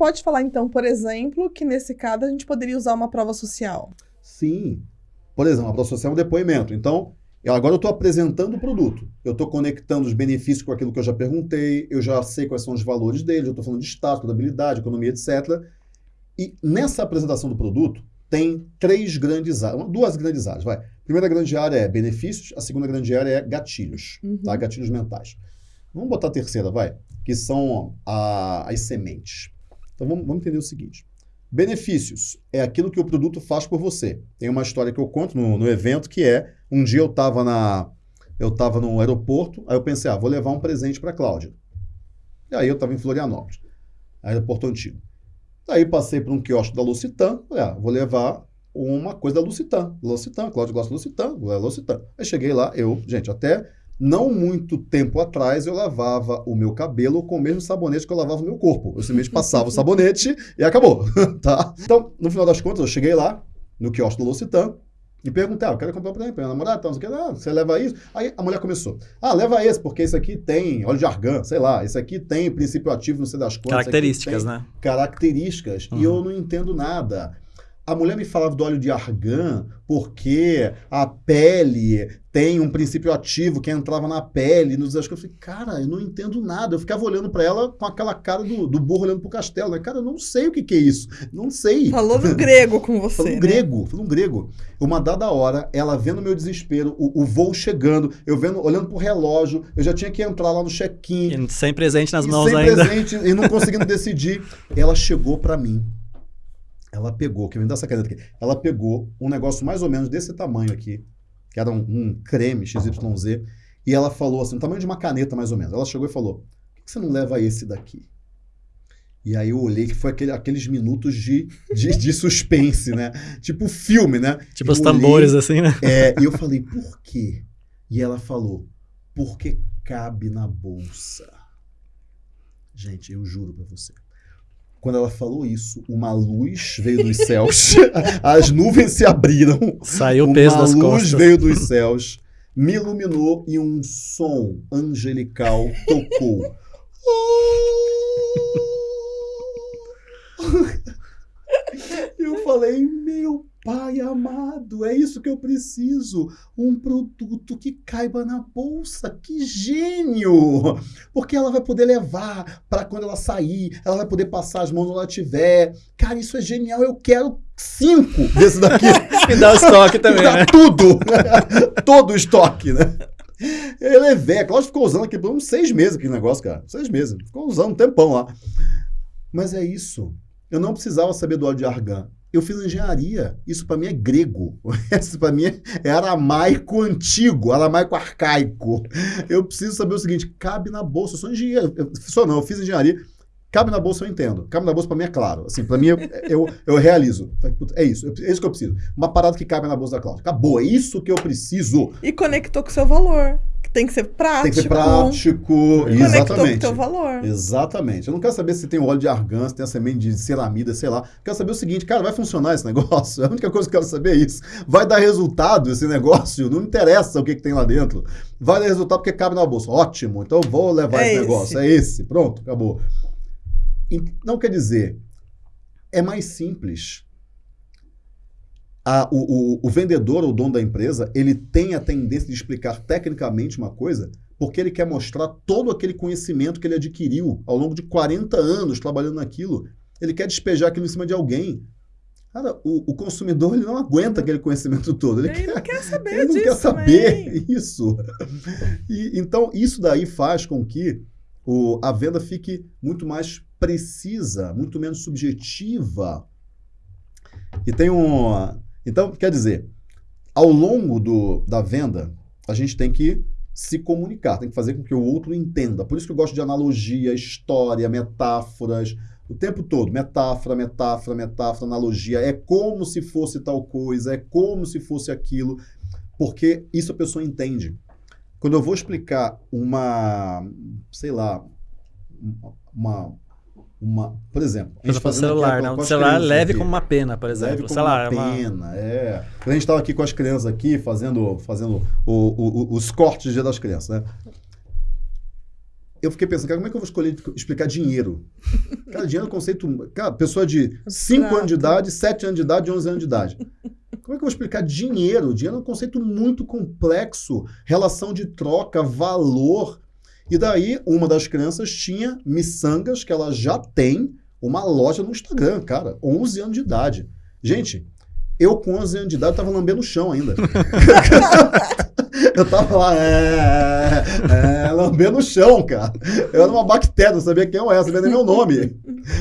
pode falar, então, por exemplo, que nesse caso a gente poderia usar uma prova social. Sim. Por exemplo, a prova social é um depoimento. Então, agora eu estou apresentando o produto. Eu estou conectando os benefícios com aquilo que eu já perguntei, eu já sei quais são os valores dele, eu estou falando de status, contabilidade, economia, etc. E nessa apresentação do produto, tem três grandes áreas, duas grandes áreas, vai. A primeira grande área é benefícios, a segunda grande área é gatilhos, uhum. tá? Gatilhos mentais. Vamos botar a terceira, vai, que são a, as sementes. Então vamos, vamos, entender o seguinte. Benefícios é aquilo que o produto faz por você. Tem uma história que eu conto no, no evento que é, um dia eu estava na eu estava no aeroporto, aí eu pensei, ah, vou levar um presente para a Cláudia. E aí eu estava em Florianópolis, aeroporto antigo. Aí passei por um quiosque da Lucitan, falei, ah, vou levar uma coisa da Lucitan. Lucitan, Cláudio gosta da Lucitan, vou levar Lucitan. Aí cheguei lá, eu, gente, até não muito tempo atrás eu lavava o meu cabelo com o mesmo sabonete que eu lavava o meu corpo. Eu simplesmente passava o sabonete e acabou, tá? Então, no final das contas, eu cheguei lá, no quiosque da Lucitan, e perguntei, ah, eu quero comprar para minha namorada, então, você, ah, você leva isso? Aí a mulher começou, ah, leva esse, porque esse aqui tem óleo de argan, sei lá, esse aqui tem princípio ativo, não sei das quantas. Características, né? Características, uhum. e eu não entendo nada. A mulher me falava do óleo de argan porque a pele tem um princípio ativo que entrava na pele, nos Eu falei, cara, eu não entendo nada. Eu ficava olhando para ela com aquela cara do, do burro olhando pro castelo. Né? Cara, eu não sei o que, que é isso. Não sei. Falou no grego com você. Falou né? grego, falou grego. Uma dada hora, ela vendo meu desespero, o, o, voo chegando, eu vendo, olhando pro relógio, eu já tinha que entrar lá no check-in. Sem presente nas mãos sem ainda. Sem presente e não conseguindo decidir. Ela chegou para mim ela pegou, que me dá essa caneta aqui, ela pegou um negócio mais ou menos desse tamanho aqui, que era um, um creme XYZ, e ela falou assim, o tamanho de uma caneta mais ou menos. Ela chegou e falou, por que você não leva esse daqui? E aí eu olhei que foi aquele, aqueles minutos de, de, de, suspense, né? Tipo filme, né? Tipo eu os tambores, assim, né? É, e eu falei, por quê? E ela falou, porque cabe na bolsa. Gente, eu juro pra você. Quando ela falou isso, uma luz veio dos céus, as nuvens se abriram. Saiu o peso das costas. Uma luz veio dos céus, me iluminou e um som angelical tocou. Eu falei, meu Pai amado, é isso que eu preciso. Um produto que caiba na bolsa. Que gênio! Porque ela vai poder levar para quando ela sair, ela vai poder passar as mãos onde ela tiver. Cara, isso é genial. Eu quero cinco desse daqui. Me dá o estoque também. Me dá né? tudo. Todo o estoque, né? Eu levei. A Cláudia ficou usando aqui por uns seis meses aquele negócio, cara. Seis meses. Ficou usando um tempão lá. Mas é isso. Eu não precisava saber do óleo de argan. Eu fiz engenharia. Isso para mim é grego. Isso para mim é aramaico antigo, aramaico arcaico. Eu preciso saber o seguinte: cabe na bolsa. Eu sou engenheiro. Eu, sou não, eu fiz engenharia. Cabe na bolsa, eu entendo. Cabe na bolsa, para mim, é claro. Assim, para mim, eu, eu, eu, realizo. É isso. É isso que eu preciso. Uma parada que cabe na bolsa da Cláudia. Acabou. É isso que eu preciso. E conectou com o seu valor. Tem que ser prático. Tem que ser prático. Exatamente. Com teu valor. Exatamente. Eu não quero saber se tem óleo de argan, se tem a semente de ceramida, sei lá. Eu quero saber o seguinte, cara, vai funcionar esse negócio? A única coisa que eu quero saber é isso. Vai dar resultado esse negócio? Não interessa o que, que tem lá dentro. Vai dar resultado porque cabe na bolsa. Ótimo. Então eu vou levar é esse, esse negócio. É esse. Pronto, acabou. Não quer dizer, é mais simples a, o, o, o, vendedor ou dono da empresa, ele tem a tendência de explicar tecnicamente uma coisa porque ele quer mostrar todo aquele conhecimento que ele adquiriu ao longo de 40 anos trabalhando naquilo. Ele quer despejar aquilo em cima de alguém. Cara, o, o consumidor ele não aguenta aquele conhecimento todo. Ele, ele quer, não quer saber Ele não quer saber também. isso. E, então, isso daí faz com que o, a venda fique muito mais precisa, muito menos subjetiva. E tem um então, quer dizer, ao longo do, da venda, a gente tem que se comunicar, tem que fazer com que o outro entenda. Por isso que eu gosto de analogia, história, metáforas, o tempo todo. Metáfora, metáfora, metáfora, analogia. É como se fosse tal coisa, é como se fosse aquilo, porque isso a pessoa entende. Quando eu vou explicar uma, sei lá, uma uma, por exemplo, a gente celular, né? O celular leve aqui. como uma pena, por exemplo. Leve como celular, uma pena, uma... é. Quando a gente estava aqui com as crianças aqui, fazendo, fazendo o, o, o, os cortes do Dia das Crianças, né? eu fiquei pensando, cara, como é que eu vou escolher explicar dinheiro? Cara, dinheiro é um conceito. Cara, pessoa de 5 anos de idade, 7 anos de idade, 11 anos de idade. Como é que eu vou explicar dinheiro? Dinheiro é um conceito muito complexo, relação de troca, valor. E daí, uma das crianças tinha miçangas, que ela já tem uma loja no Instagram, cara, 11 anos de idade. Gente, eu com 11 anos de idade tava lambendo o chão ainda. eu tava lá, é, é, lambendo o chão, cara. Eu era uma bactéria, não sabia quem eu era, sabia nem meu nome.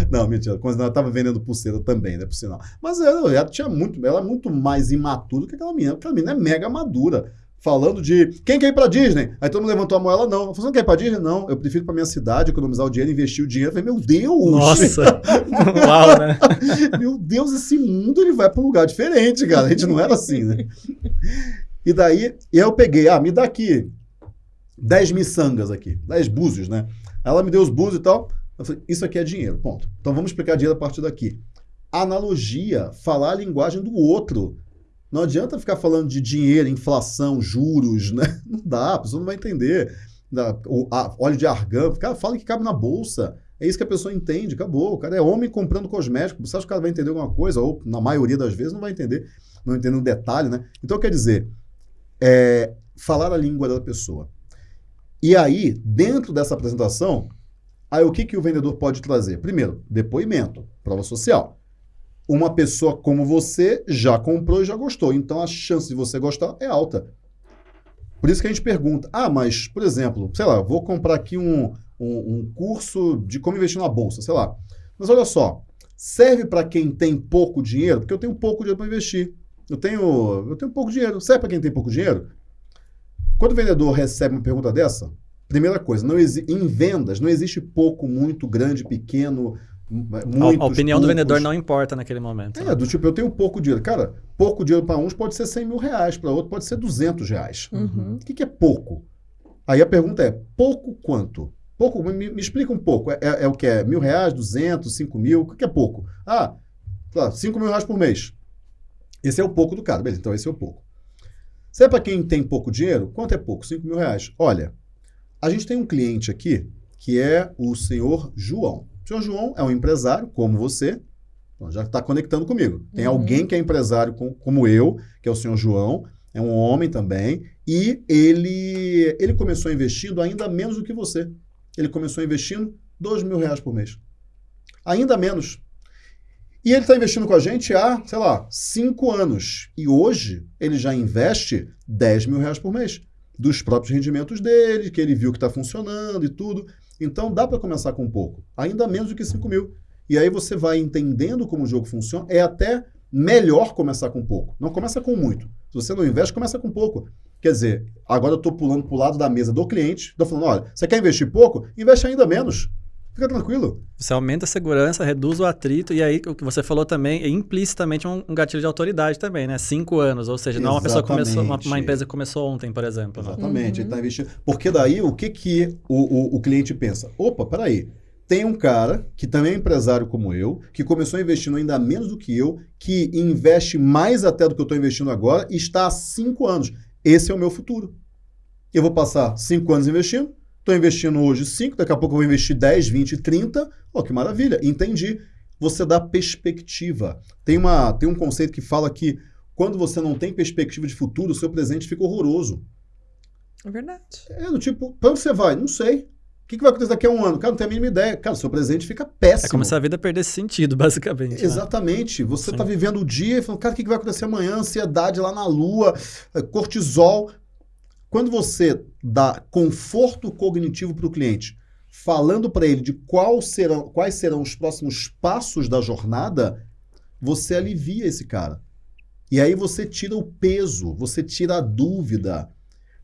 Não, mentira, quando ela tava vendendo pulseira também, né, por sinal. Mas ela, ela tinha muito, ela é muito mais imatura do que aquela menina. Aquela menina é mega madura falando de quem quer ir pra Disney? Aí todo mundo levantou a mão, ela não. Você não quer ir pra Disney? Não. Eu prefiro ir pra minha cidade, economizar o dinheiro, investir o dinheiro. Eu falei, meu Deus! Nossa! Uau, né? meu Deus, esse mundo ele vai pra um lugar diferente, cara. A gente não era assim, né? E daí, eu peguei, ah, me dá aqui 10 miçangas aqui, 10 búzios, né? Ela me deu os búzios e tal. Eu falei, isso aqui é dinheiro, ponto. Então vamos explicar dinheiro a partir daqui. Analogia, falar a linguagem do outro. Não adianta ficar falando de dinheiro, inflação, juros, né? Não dá, a pessoa não vai entender. O, óleo de argão, cara, fala que cabe na bolsa. É isso que a pessoa entende, acabou. O cara é homem comprando cosmético. Você acha que o cara vai entender alguma coisa? Ou, na maioria das vezes, não vai entender. Não entende um detalhe, né? Então, quer dizer, é, falar a língua da pessoa. E aí, dentro dessa apresentação, aí o que, que o vendedor pode trazer? Primeiro, depoimento, prova social uma pessoa como você já comprou e já gostou. Então a chance de você gostar é alta. Por isso que a gente pergunta: ah, mas, por exemplo, sei lá, vou comprar aqui um, um, um curso de como investir na bolsa, sei lá. Mas olha só, serve para quem tem pouco dinheiro? Porque eu tenho pouco dinheiro para investir. Eu tenho, eu tenho pouco dinheiro. Serve para quem tem pouco dinheiro? Quando o vendedor recebe uma pergunta dessa, primeira coisa, não em vendas não existe pouco, muito, grande, pequeno, a, a opinião do vendedor não importa naquele momento. É, né? do tipo, eu tenho pouco dinheiro. Cara, pouco dinheiro para uns pode ser 100 mil reais, para outro pode ser 200 reais. Uhum. O que, que, é pouco? Aí a pergunta é, pouco quanto? Pouco, me, me explica um pouco. É, é, é, o que? É mil reais, 200, 5 mil? O que, que é pouco? Ah, tá, 5 mil reais por mês. Esse é o pouco do cara. Beleza, então esse é o pouco. Se é para quem tem pouco dinheiro, quanto é pouco? 5 mil reais. Olha, a gente tem um cliente aqui que é o senhor João. O senhor João é um empresário, como você, então já está conectando comigo. Tem uhum. alguém que é empresário com, como eu, que é o senhor João, é um homem também, e ele, ele começou investindo ainda menos do que você. Ele começou investindo dois mil reais por mês. Ainda menos. E ele está investindo com a gente há, sei lá, cinco anos. E hoje ele já investe 10 mil reais por mês. Dos próprios rendimentos dele, que ele viu que está funcionando e tudo. Então dá para começar com pouco, ainda menos do que 5 mil. E aí você vai entendendo como o jogo funciona. É até melhor começar com pouco. Não começa com muito. Se você não investe, começa com pouco. Quer dizer, agora eu estou pulando para o lado da mesa do cliente, estou falando, olha, você quer investir pouco? Investe ainda menos. Fica tranquilo. Você aumenta a segurança, reduz o atrito, e aí o que você falou também é implicitamente um, um gatilho de autoridade também, né? Cinco anos, ou seja, não uma pessoa começou, uma, uma, empresa que começou ontem, por exemplo. Né? Exatamente, uhum. ele está investindo. Porque daí o que, que o, o, o cliente pensa? Opa, peraí. Tem um cara que também é empresário como eu, que começou investindo ainda menos do que eu, que investe mais até do que eu estou investindo agora e está há cinco anos. Esse é o meu futuro. Eu vou passar cinco anos investindo, Estou investindo hoje 5, daqui a pouco eu vou investir 10, 20, 30. Oh, que maravilha, entendi. Você dá perspectiva. Tem, uma, tem um conceito que fala que quando você não tem perspectiva de futuro, o seu presente fica horroroso. É verdade. É do tipo, para onde você vai? Não sei. O que, que vai acontecer daqui a um ano? Cara, não tenho a mínima ideia. Cara, o seu presente fica péssimo. É como se a vida perdesse sentido, basicamente. Né? Exatamente. Né? Você está vivendo o dia e falando, cara, o que, que vai acontecer amanhã? Ansiedade lá na lua, cortisol. Quando você dá conforto cognitivo para o cliente, falando para ele de qual serão, quais serão os próximos passos da jornada, você alivia esse cara. E aí você tira o peso, você tira a dúvida.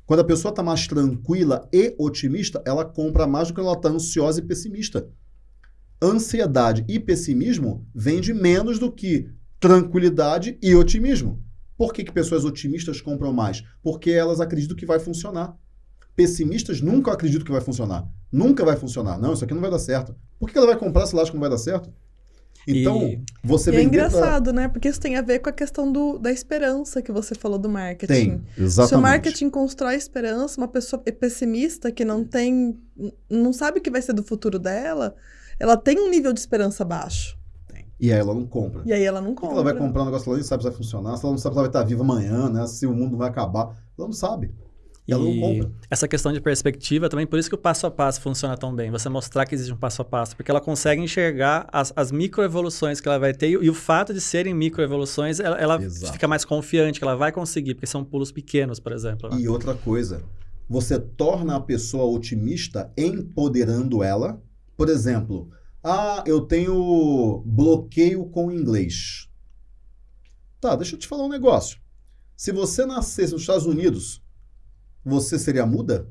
Quando a pessoa está mais tranquila e otimista, ela compra mais do que ela está ansiosa e pessimista. Ansiedade e pessimismo vende menos do que tranquilidade e otimismo. Por que, que pessoas otimistas compram mais? Porque elas acreditam que vai funcionar. Pessimistas nunca acreditam que vai funcionar. Nunca vai funcionar. Não, isso aqui não vai dar certo. Por que ela vai comprar se ela acha que não vai dar certo? Então, E- você E é vender pra- engraçado, né? Porque isso tem a ver com a questão do, da esperança que você falou do marketing. Tem, exatamente. Se o marketing constrói esperança, uma pessoa é pessimista que não tem. não sabe o que vai ser do futuro dela, ela tem um nível de esperança baixo. E aí ela não compra. E aí ela não compra. ela vai comprar um negócio que ela nem sabe se vai funcionar, se ela não sabe se ela vai estar viva amanhã, né? Se o mundo vai acabar. Ela não sabe. E ela não compra. essa questão de perspectiva também, por isso que o passo a passo funciona tão bem. Você mostrar que existe um passo a passo, porque ela consegue enxergar as, as microevoluções que ela vai ter e, e o fato de serem microevoluções, ela, ela fica mais confiante que ela vai conseguir, porque são pulos pequenos, por exemplo. né? E outra coisa, você torna a pessoa otimista empoderando ela. Por exemplo, ah, eu tenho bloqueio com o inglês. Tá, deixa eu te falar um negócio. Se você nascesse nos Estados Unidos, você seria muda?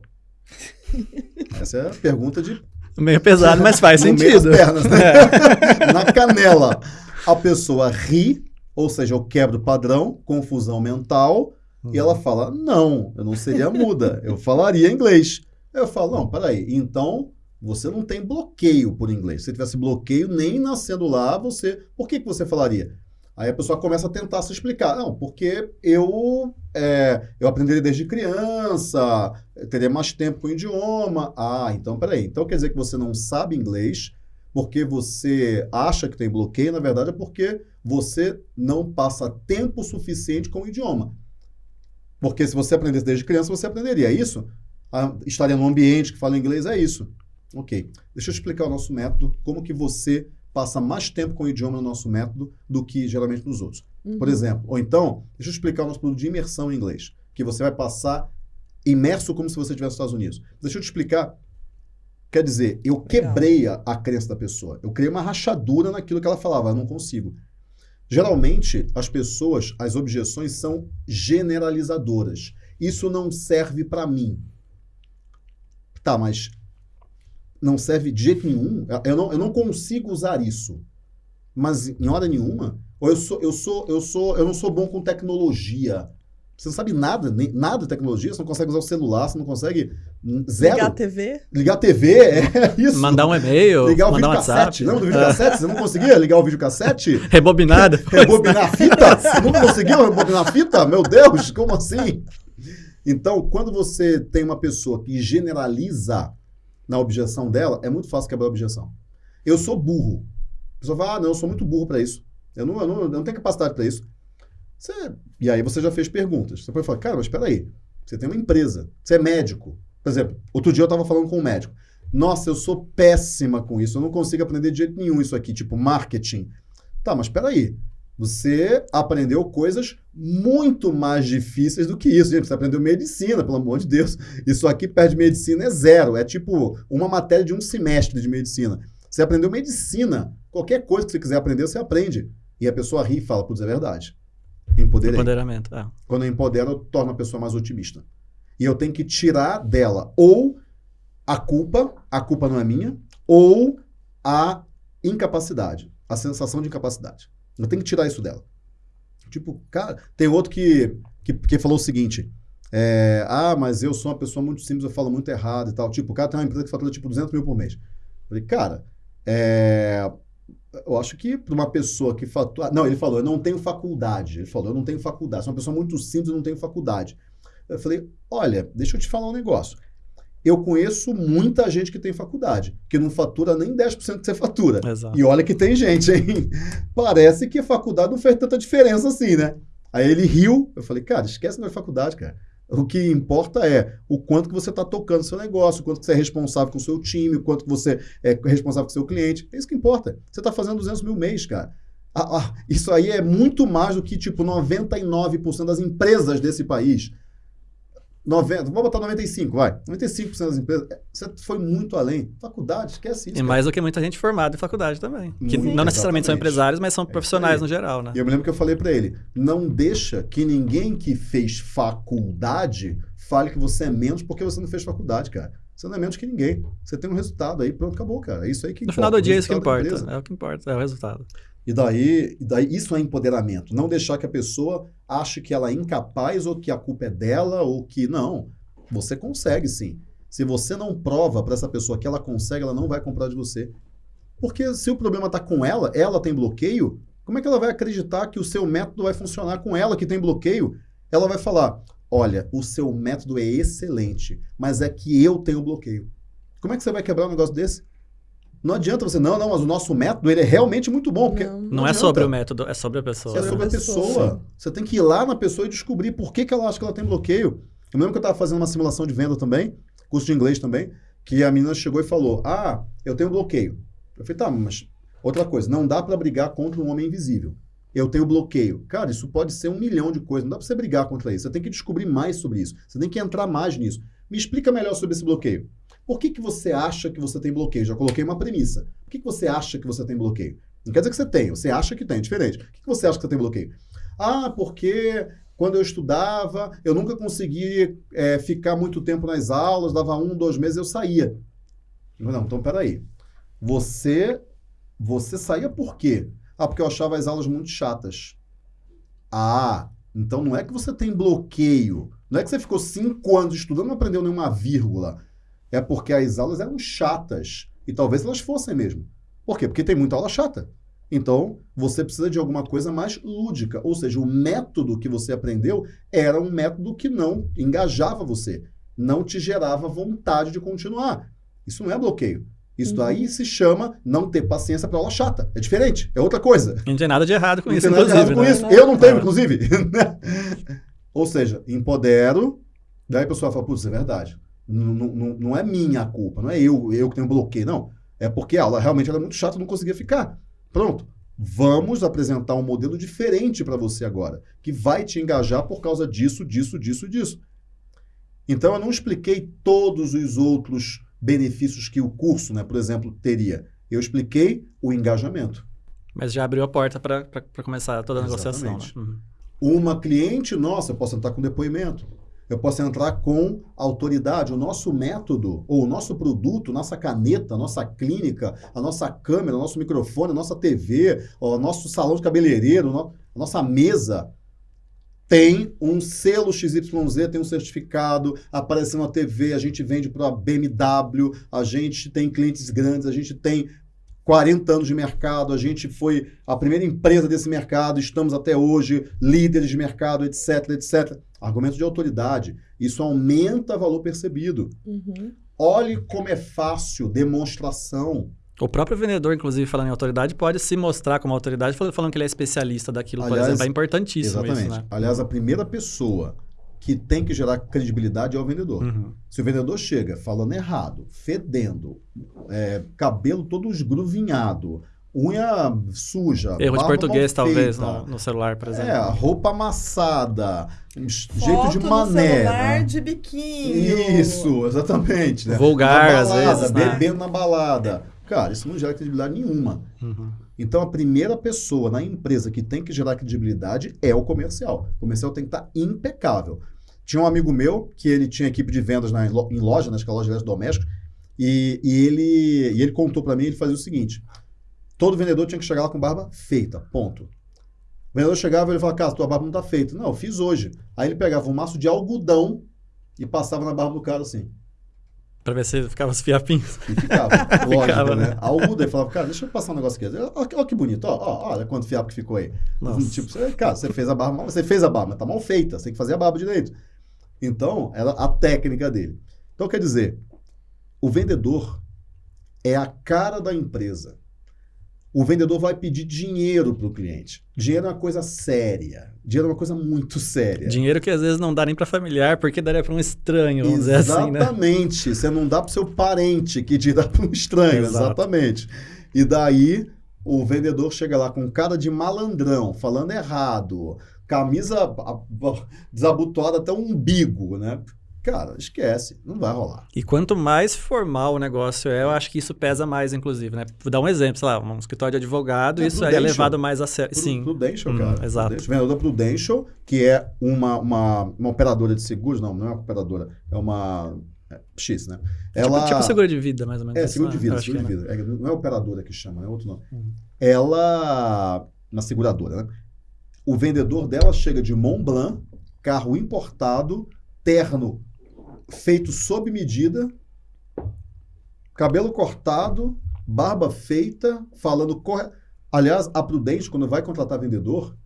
Essa é a pergunta de Meio pesado, mas faz sentido. pernas, né? É. Na canela. A pessoa ri, ou seja, eu quebro o padrão, confusão mental, e ela fala: Não, eu não seria muda, eu falaria inglês. Eu falo: Não, peraí, então você não tem bloqueio por inglês. Se tivesse bloqueio, nem nascendo lá, você. Por que, que você falaria? Aí a pessoa começa a tentar se explicar. Não, porque eu, é, eu aprendi desde criança, teria mais tempo com o idioma. Ah, então peraí. Então quer dizer que você não sabe inglês porque você acha que tem bloqueio, na verdade é porque você não passa tempo suficiente com o idioma. Porque se você aprendesse desde criança, você aprenderia. É isso? Ah, estaria num ambiente que fala inglês, é isso. Ok. Deixa eu explicar o nosso método, como que você passa mais tempo com o idioma no nosso método do que geralmente nos outros. Uhum. Por exemplo, ou então, deixa eu explicar o nosso produto de imersão em inglês, que você vai passar imerso como se você estivesse nos Estados Unidos. Deixa eu te explicar. Quer dizer, eu quebrei a, a crença da pessoa. Eu criei uma rachadura naquilo que ela falava, eu não consigo. Geralmente, as pessoas, as objeções são generalizadoras. Isso não serve para mim. Tá, mas não serve de jeito nenhum. Eu não, eu não consigo usar isso. Mas em hora nenhuma, ou eu sou, eu sou, eu sou, eu não sou bom com tecnologia. Você não sabe nada, nem, nada de tecnologia, você não consegue usar o celular, você não consegue hum, zero. Ligar a TV? Ligar a TV, é isso. Mandar um e-mail, Ligar o mandar um videocassete. WhatsApp. Lembra do videocassete? Você não conseguia ligar o videocassete? Rebobinada. Rebobinar a fita? Você não conseguiu rebobinar a fita? Meu Deus, como assim? Então, quando você tem uma pessoa que generaliza na objeção dela, é muito fácil quebrar a objeção. Eu sou burro. A pessoa fala, ah, não, eu sou muito burro para isso. Eu não, eu, não, eu não tenho capacidade para isso. Você- e aí você já fez perguntas. Você pode falar, cara, mas espera aí. Você tem uma empresa, você é médico. Por exemplo, outro dia eu estava falando com um médico. Nossa, eu sou péssima com isso, eu não consigo aprender de jeito nenhum isso aqui, tipo marketing. Tá, mas espera aí. Você aprendeu coisas muito mais difíceis do que isso. Gente, você aprendeu medicina, pelo amor de Deus. Isso aqui perto de medicina é zero. É tipo uma matéria de um semestre de medicina. Você aprendeu medicina. Qualquer coisa que você quiser aprender, você aprende. E a pessoa ri e fala, putz, é verdade. Empoderei. Empoderamento. é. Quando eu empodero, eu torno a pessoa mais otimista. E eu tenho que tirar dela ou a culpa, a culpa não é minha, ou a incapacidade, a sensação de incapacidade. Eu tenho que tirar isso dela. Tipo, cara, tem outro que, que, que falou o seguinte: é, ah, mas eu sou uma pessoa muito simples, eu falo muito errado e tal. Tipo, o cara tem uma empresa que fatura tipo 200 mil por mês. Eu falei, cara, é, eu acho que para uma pessoa que fatura. Não, ele falou, eu não tenho faculdade. Ele falou, eu não tenho faculdade. Sou uma pessoa muito simples, eu não tenho faculdade. Eu falei, olha, deixa eu te falar um negócio. Eu conheço muita gente que tem faculdade, que não fatura nem 10% que você fatura. Exato. E olha que tem gente, hein? Parece que a faculdade não fez tanta diferença assim, né? Aí ele riu. Eu falei, cara, esquece da faculdade, cara. O que importa é o quanto que você está tocando o seu negócio, o quanto que você é responsável com o seu time, o quanto que você é responsável com o seu cliente. É isso que importa. Você está fazendo 200 mil mês, cara. Ah, ah, isso aí é muito mais do que, tipo, 99% das empresas desse país. 90, vamos botar 95, vai. 95% das empresas. é, Você foi muito além. Faculdade, esquece isso. E cara. mais do que muita gente formada em faculdade também. Que Muito, não necessariamente são empresários, mas são isso profissionais aí. no geral, né? E eu me lembro que eu falei pra ele: não deixa que ninguém que fez faculdade fale que você é menos porque você não fez faculdade, cara. Você não é menos que ninguém. Você tem um resultado aí, pronto, acabou, cara. É isso aí que No importa. final do dia, é isso que importa. É o que importa, é o resultado. E daí, e daí, isso é empoderamento. Não deixar que a pessoa ache que ela é incapaz ou que a culpa é dela ou que. Não. Você consegue sim. Se você não prova para essa pessoa que ela consegue, ela não vai comprar de você. Porque se o problema está com ela, ela tem bloqueio, como é que ela vai acreditar que o seu método vai funcionar com ela que tem bloqueio? Ela vai falar: olha, o seu método é excelente, mas é que eu tenho bloqueio. Como é que você vai quebrar um negócio desse? Não adianta você, não, não, mas o nosso método ele é realmente muito bom. Porque Não. Não, é sobre o método, é sobre a pessoa. É sobre a pessoa. Você tem que ir lá na pessoa e descobrir por que, que ela acha que ela tem bloqueio. Eu lembro que eu estava fazendo uma simulação de venda também, curso de inglês também, que a menina chegou e falou: Ah, eu tenho bloqueio. Eu falei, tá, mas outra coisa, não dá para brigar contra um homem invisível. Eu tenho bloqueio. Cara, isso pode ser um milhão de coisas. Não dá para você brigar contra isso. Você tem que descobrir mais sobre isso. Você tem que entrar mais nisso. Me explica melhor sobre esse bloqueio. Por que, que você acha que você tem bloqueio? Já coloquei uma premissa. Por que, que você acha que você tem bloqueio? Não quer dizer que você tem, você acha que tem, diferente. Por que, que você acha que você tem bloqueio? Ah, porque quando eu estudava, eu nunca consegui é, ficar muito tempo nas aulas, dava um, dois meses eu saía. Não, então peraí. Você, você saía por quê? Ah, porque eu achava as aulas muito chatas. Ah, então não é que você tem bloqueio. Não é que você ficou cinco anos estudando e não aprendeu nenhuma vírgula. É porque as aulas eram chatas. E talvez elas fossem mesmo. Por quê? Porque tem muita aula chata. Então, você precisa de alguma coisa mais lúdica. Ou seja, o método que você aprendeu era um método que não engajava você. Não te gerava vontade de continuar. Isso não é bloqueio. Isso Uhum. daí se chama não ter paciência para aula chata. É diferente. É outra coisa. Não tem nada de errado com Não isso, tem nada de errado com né? isso. Eu não tenho, É. inclusive. Ou seja, empodero, daí a pessoa fala, putz, é verdade. Não, não, é minha a culpa, não é eu, eu que tenho bloqueio, não. É porque a aula realmente era muito chata, não conseguia ficar. Pronto. Vamos apresentar um modelo diferente para você agora, que vai te engajar por causa disso, disso, disso, disso. Então eu não expliquei todos os outros benefícios que o curso, né, por exemplo, teria. Eu expliquei o engajamento. Mas já abriu a porta para começar toda a negociação. Né? Exatamente. Uhum. Uma cliente nossa, eu posso entrar com depoimento. Eu posso entrar com autoridade. O nosso método, ou o nosso produto, nossa caneta, nossa clínica, a nossa câmera, o nosso microfone, a nossa TV, o nosso salão de cabeleireiro, a nossa mesa tem um selo XYZ, tem um certificado, aparecendo na TV, a gente vende para a BMW, a gente tem clientes grandes, a gente tem 40 anos de mercado, a gente foi a primeira empresa desse mercado, estamos até hoje líderes de mercado, etc, etc. Argumento de autoridade. Isso aumenta valor percebido. Uhum. Olhe como é fácil demonstração. O próprio vendedor, inclusive, falando em autoridade, pode se mostrar como autoridade fal- falando que ele é especialista daquilo, por Aliás, exemplo. É importantíssimo Exatamente. isso, né? Aliás, a primeira pessoa que tem que gerar credibilidade é o vendedor. Uhum. Se o vendedor chega falando errado, fedendo, é, cabelo todo esgruvinhado, unha suja, Erro de português, talvez, no, no celular, por exemplo. É, roupa amassada, um jeito Foto de no mané. celular né? de biquíni. Isso, exatamente. Né? Vulgar, Na às balada, vezes, né? Bebendo na balada. Cara, isso não gera credibilidade nenhuma. Uhum. Então, a primeira pessoa na empresa que tem que gerar credibilidade é o comercial. O comercial tem que estar impecável. Tinha um amigo meu que ele tinha equipe de vendas na, em loja, né, acho que é loja de eletrodomésticos, e, e ele, e ele contou para mim, ele fazia o seguinte, todo vendedor tinha que chegar lá com barba feita, ponto. O vendedor chegava e ele falava, cara, tua barba não tá feita. Não, eu fiz hoje. Aí ele pegava um maço de algodão e passava na barba do cara assim. Pra ver se ficava os fiapinhos. E ficava. Lógico, Ficava, né? né? Algodão. Ele falava, cara, deixa eu passar um negócio aqui. Olha, olha que bonito. Ó, ó, olha quanto fiapo que ficou aí. Nossa. Tipo, cara, você fez a barba mal, você fez a barba, mas tá mal feita. Você tem que fazer a barba direito. Então, era a técnica dele. Então, quer dizer, o vendedor é a cara da empresa. O vendedor vai pedir dinheiro para o cliente. Dinheiro é uma coisa séria. Dinheiro é uma coisa muito séria. Dinheiro que às vezes não dá nem pra familiar, porque daria pra um estranho, vamos dizer assim, né? Exatamente. Você não dá para seu parente que te dá para um estranho. Exato. Exatamente. E daí o vendedor chega lá com cara de malandrão, falando errado, camisa desabotoada até o umbigo, né? Cara, esquece, não vai rolar. E quanto mais formal o negócio é, eu acho que isso pesa mais, inclusive, né? Vou dar um exemplo, sei lá, um escritório de advogado, É, isso aí é levado mais a sério. Sim. Prudential, Hum, cara. exato. Prudential. Vendedor Prudential, que é uma, uma, uma operadora de seguros, não, não é uma operadora, é uma é, X, né? Ela... Tipo, tipo seguro de vida, mais ou menos. É, seguro de né? vida, seguro de é, né? vida. É, não é operadora que chama, é outro nome. Uhum. Ela, na seguradora, né? O vendedor dela chega de Mont Blanc, carro importado, terno feito sob medida, cabelo cortado, barba feita, falando corre. Aliás, a Prudente, quando vai contratar vendedor,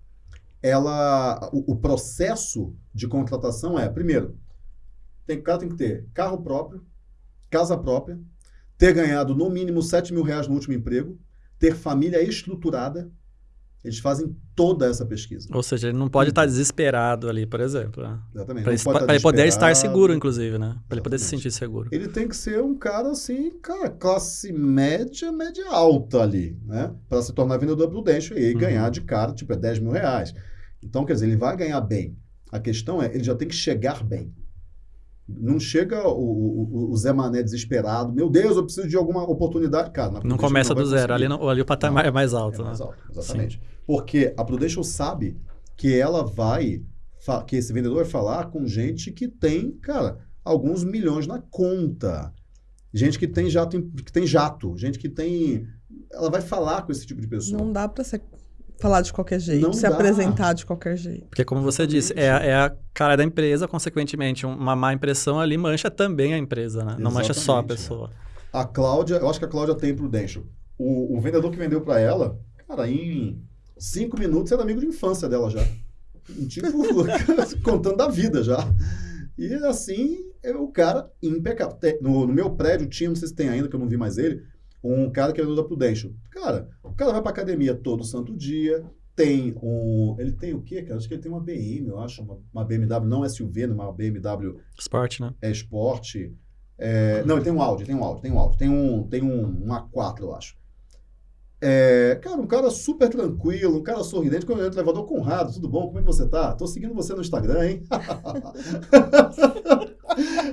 ela, o, o processo de contratação é, primeiro, tem, o cara tem que ter carro próprio, casa própria, ter ganhado no mínimo 7 mil reais no último emprego, ter família estruturada. Eles fazem toda essa pesquisa. Ou seja, ele não pode estar desesperado ali, por exemplo. Né? Exatamente. Para ele, pode pra ele poder estar seguro, inclusive, né? Para ele poder se sentir seguro. Ele tem que ser um cara assim, cara, classe média, média alta ali, né? Para se tornar vendedor prudente e Uhum. ganhar de cara, tipo, é 10 mil reais. Então, quer dizer, ele vai ganhar bem. A questão é, ele já tem que chegar bem. Não chega o, o- o Zé Mané desesperado, meu Deus, eu preciso de alguma oportunidade. Cara, na Não começa vai do zero. Ali, não- ali o patamar Não. é mais alto. É mais né? alto, exatamente. Porque a Prudential sabe que ela vai, que esse vendedor vai falar com gente que tem, cara, alguns milhões na conta. Gente que tem jato, que tem jato, gente que tem. Ela vai falar com esse tipo de pessoa. Não dá pra ser, falar de qualquer jeito, Não se dá. apresentar de qualquer jeito. Porque, como você disse, é, a- é a cara da empresa, consequentemente, uma má impressão ali mancha também a empresa, né? Não mancha só a Exatamente, pessoa. A Cláudia, eu acho que a Cláudia tem Prudential. O, o vendedor que vendeu para ela, cara, em cinco minutos era amigo de infância dela já. Tipo, contando da vida já. E assim, é o cara impecável. No, no meu prédio tinha, não sei se tem ainda, que eu não vi mais ele, um cara que é da Prudential. Cara, o cara vai pra academia todo santo dia, tem um... Ele tem o quê, cara? Acho que ele tem uma BM, eu acho, uma, uma BMW, não SUV, né, uma BMW Esporte, né? é esporte. É, não, ele tem um Audi, tem um Audi, tem um Audi. Tem um, tem um, um A4, eu acho. É, cara, um cara super tranquilo, um cara sorridente. Quando eu entro no elevador, Conrado, tudo bom? Como é que você tá? Tô seguindo você no Instagram, hein?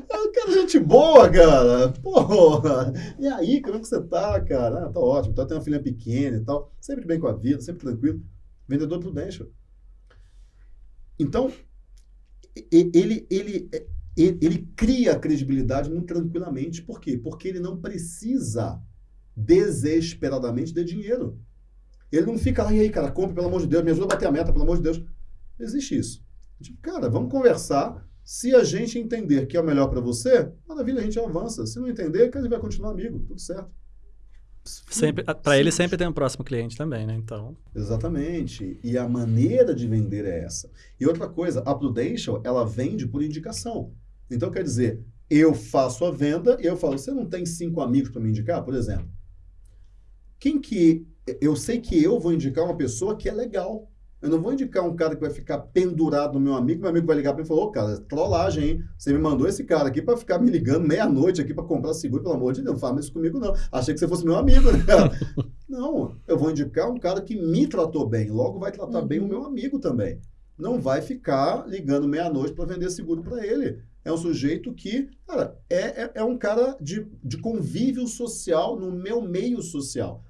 É um cara, gente boa, cara. Porra. E aí, como é que você tá, cara? Ah, tá ótimo. Tá, tem uma filha pequena e tal. Sempre bem com a vida, sempre tranquilo. Vendedor prudente. Então, ele, ele, ele, ele cria a credibilidade muito tranquilamente. Por quê? Porque ele não precisa desesperadamente de dinheiro. Ele não fica lá, e aí, cara, compre, pelo amor de Deus, me ajuda a bater a meta, pelo amor de Deus. Não existe isso. Tipo, cara, vamos conversar. Se a gente entender que é o melhor para você, maravilha, a gente avança. Se não entender, cara, a gente vai continuar amigo, tudo certo. Sempre, para ele sempre tem um próximo cliente também, né? Então, Exatamente. E a maneira de vender é essa. E outra coisa, a Prudential, ela vende por indicação. Então, quer dizer, eu faço a venda e eu falo, você não tem cinco amigos para me indicar, por exemplo? Quem que... Eu sei que eu vou indicar uma pessoa que é legal. Eu não vou indicar um cara que vai ficar pendurado no meu amigo, meu amigo vai ligar para mim e falar, ô, cara, trollagem, hein? Você me mandou esse cara aqui para ficar me ligando meia-noite aqui para comprar seguro, pelo amor de Deus, não fala isso comigo não. Achei que você fosse meu amigo, né? Não, eu vou indicar um cara que me tratou bem, logo vai tratar Uhum. bem o meu amigo também. Não vai ficar ligando meia-noite para vender seguro para ele. É um sujeito que, cara, é, é, é um cara de, de convívio social no meu meio social.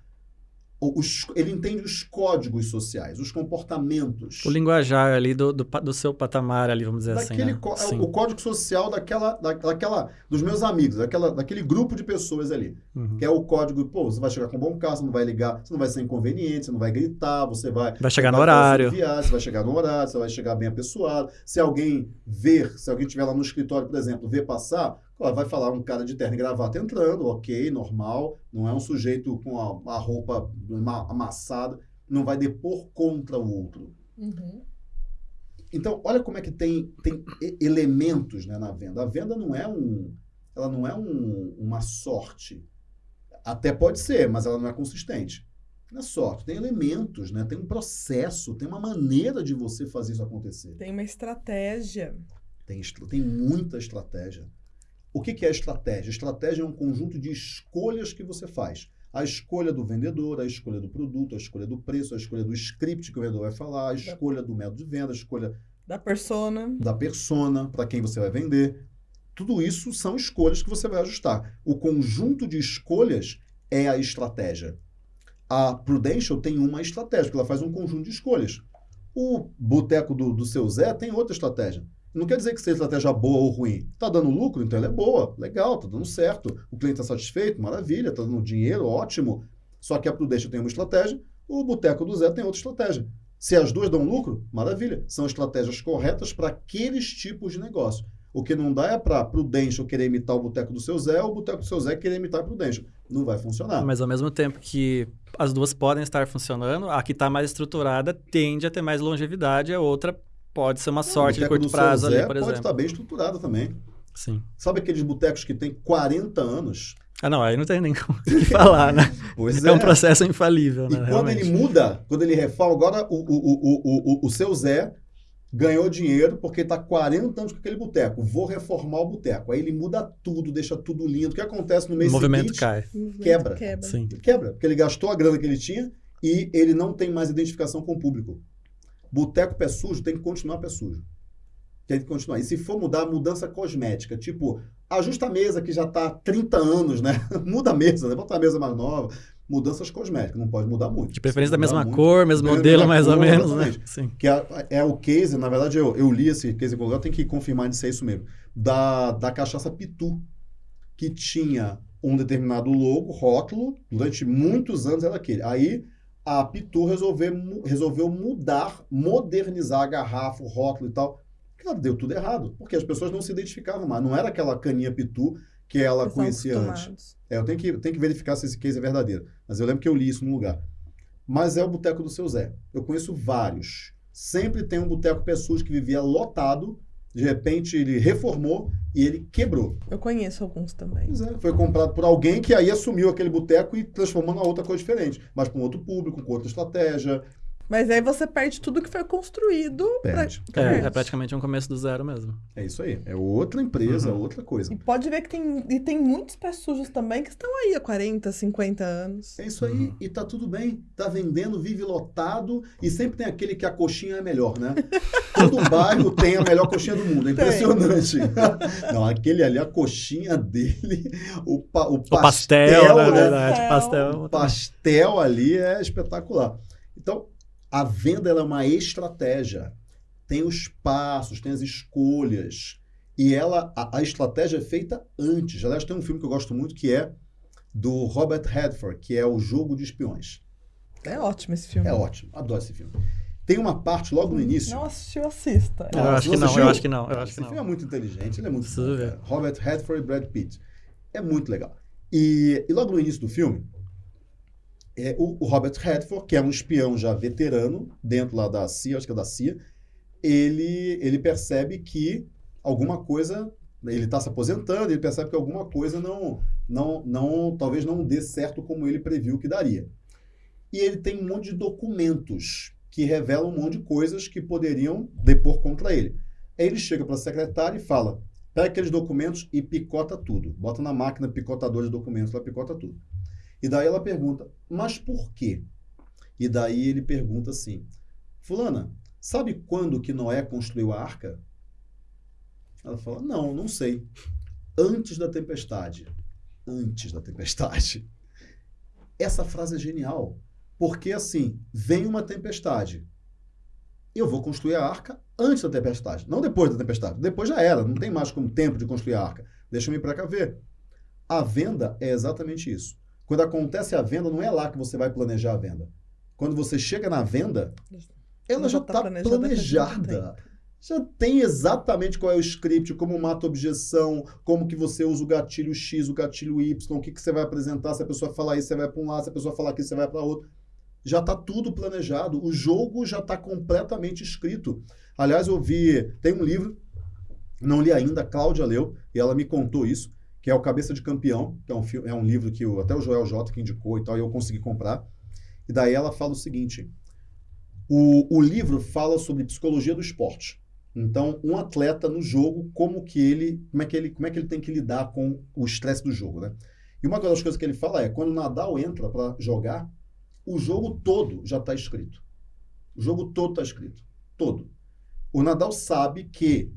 Os- ele entende os códigos sociais, os comportamentos. o linguajar ali do, do, do seu patamar ali, vamos dizer daquele assim, né? é Sim. o código social daquela, da- daquela, dos meus amigos, daquela, daquele grupo de pessoas ali. Uhum. Que é o código, pô, você vai chegar com bom carro, você não vai ligar, você não vai ser inconveniente, você não vai gritar, você vai. Vai chegar no vai horário. Viagem, você vai chegar no horário, você vai chegar bem apessoado. Se alguém ver, se alguém estiver lá no escritório, por exemplo, ver passar, ó, vai falar um cara de terno e gravata entrando, ok, normal. Não é um sujeito com a, a roupa ama- amassada, não vai depor contra o outro. Então, olha como é que tem, tem elementos né, na venda. A venda não é um. Ela não é um- uma sorte. Até pode ser, mas ela não é consistente. Não é sorte, tem elementos, né? tem um processo, tem uma maneira de você fazer isso acontecer. Tem uma estratégia. Tem, tem muita estratégia. O que, é estratégia? Estratégia é um conjunto de escolhas que você faz. A escolha do vendedor, a escolha do produto, a escolha do preço, a escolha do script que o vendedor vai falar, a escolha do método de venda, a escolha Da persona. da persona, para quem você vai vender. Tudo isso são escolhas que você vai ajustar. O conjunto de escolhas é a estratégia. A Prudential tem uma estratégia, porque ela faz um conjunto de escolhas. O boteco do, do seu Zé tem outra estratégia. Não quer dizer que seja estratégia boa ou ruim. Está dando lucro, então ela é boa, legal, está dando certo. O cliente está satisfeito, maravilha, está dando dinheiro, ótimo. Só que a Prudential tem uma estratégia, o boteco do Zé tem outra estratégia. Se as duas dão lucro, maravilha. São estratégias corretas para aqueles tipos de negócio. O que não dá é para Prudential querer imitar o boteco do seu Zé ou o boteco do seu Zé querer imitar o Prudential. Não vai funcionar. Mas ao mesmo tempo que as duas podem estar funcionando, a que está mais estruturada tende a ter mais longevidade, a outra pode ser uma sorte de curto prazo ali, por pode exemplo. Pode estar bem estruturada também. Sim. Sabe aqueles botecos que tem 40 anos? Ah, não, aí não tem nem o que falar, né? Pois é. é um processo infalível, né? E quando realmente. ele muda, quando ele reforma, agora o, o, o, o, o seu Zé ganhou dinheiro porque está 40 anos com aquele boteco. Vou reformar o boteco. Aí ele muda tudo, deixa tudo lindo. O que acontece no mês o movimento seguinte? cai. Quebra. Quebra. Sim. Quebra, porque ele gastou a grana que ele tinha e ele não tem mais identificação com o público. Boteco pé sujo tem que continuar pé sujo. Tem que continuar. E se for mudar, mudança cosmética. Tipo, ajusta a mesa que já está há 30 anos, né? Muda a mesa, né? Bota a mesa mais nova. Mudanças cosméticas, não pode mudar muito. De preferência da mesma muito, cor, mesmo modelo, mais cor, ou menos, né? Sim. Que é, é, o case, na verdade, eu, eu li esse case eu tenho que confirmar de ser isso mesmo. Da, da cachaça Pitu, que tinha um determinado logo, rótulo, durante muitos anos era aquele. Aí a Pitu resolveu, resolveu mudar, modernizar a garrafa, o rótulo e tal. Cara, deu tudo errado, porque as pessoas não se identificavam mais. Não era aquela caninha Pitu que ela conhecia antes. É, eu tenho que, tenho que verificar se esse case é verdadeiro. Mas eu lembro que eu li isso num lugar. Mas é o Boteco do Seu Zé. Eu conheço vários. Sempre tem um boteco pessoas que vivia lotado. De repente ele reformou e ele quebrou. Eu conheço alguns também. Pois é, foi comprado por alguém que aí assumiu aquele boteco e transformou na outra coisa diferente. Mas com outro público, com outra estratégia. Mas aí você perde tudo que foi construído. Perde. Pra... É, é, praticamente um começo do zero mesmo. É isso aí. É outra empresa, uhum. outra coisa. E pode ver que tem, e tem muitos pés sujos também que estão aí há 40, 50 anos. É isso aí. Uhum. E tá tudo bem. Tá vendendo, vive lotado. E sempre tem aquele que a coxinha é melhor, né? Todo bairro tem a melhor coxinha do mundo. É impressionante. Não, aquele ali, a coxinha dele, o, pa, o pastel. O pastel, na verdade. Pastel. pastel. O pastel ali é espetacular. Então, a venda é uma estratégia. Tem os passos, tem as escolhas. E ela, a, a, estratégia é feita antes. Aliás, tem um filme que eu gosto muito que é do Robert Redford, que é O Jogo de Espiões. É ótimo esse filme. É ótimo, adoro esse filme. Tem uma parte logo no início. Não assistiu, assista. Eu acho que não, eu acho que não. Eu acho esse que não. filme é muito inteligente, ele é muito bom, Robert Redford e Brad Pitt. É muito legal. E, e logo no início do filme, é, o, o, Robert Redford, que é um espião já veterano, dentro lá da CIA, acho que é da CIA, ele, ele percebe que alguma coisa, ele está se aposentando, ele percebe que alguma coisa não, não, não, talvez não dê certo como ele previu que daria. E ele tem um monte de documentos que revelam um monte de coisas que poderiam depor contra ele. Aí ele chega para a secretária e fala, pega aqueles documentos e picota tudo. Bota na máquina picotador de documentos, ela picota tudo. E daí ela pergunta, mas por quê? E daí ele pergunta assim, fulana, sabe quando que Noé construiu a arca? Ela fala, não, não sei. Antes da tempestade. Antes da tempestade. Essa frase é genial, porque assim, vem uma tempestade. Eu vou construir a arca antes da tempestade, não depois da tempestade. Depois já era, não tem mais como tempo de construir a arca. Deixa eu cá ver. A venda é exatamente isso. Quando acontece a venda, não é lá que você vai planejar a venda. Quando você chega na venda, ela já está tá planejada. planejada. Já tem exatamente qual é o script, como mata objeção, como que você usa o gatilho X, o gatilho Y, o que, que você vai apresentar, se a pessoa falar isso, você vai para um lado, se a pessoa falar aqui, você vai para outro. Já está tudo planejado. O jogo já está completamente escrito. Aliás, eu vi, tem um livro, não li ainda, a Cláudia leu, e ela me contou isso que é o Cabeça de Campeão, que é um, é um livro que o, até o Joel J. que indicou e tal, e eu consegui comprar. E daí ela fala o seguinte: o, o livro fala sobre psicologia do esporte. Então, um atleta no jogo, como que ele, como é que ele, como é que ele tem que lidar com o estresse do jogo, né? E uma das coisas que ele fala é, quando o Nadal entra para jogar, o jogo todo já está escrito. O jogo todo está escrito, todo. O Nadal sabe que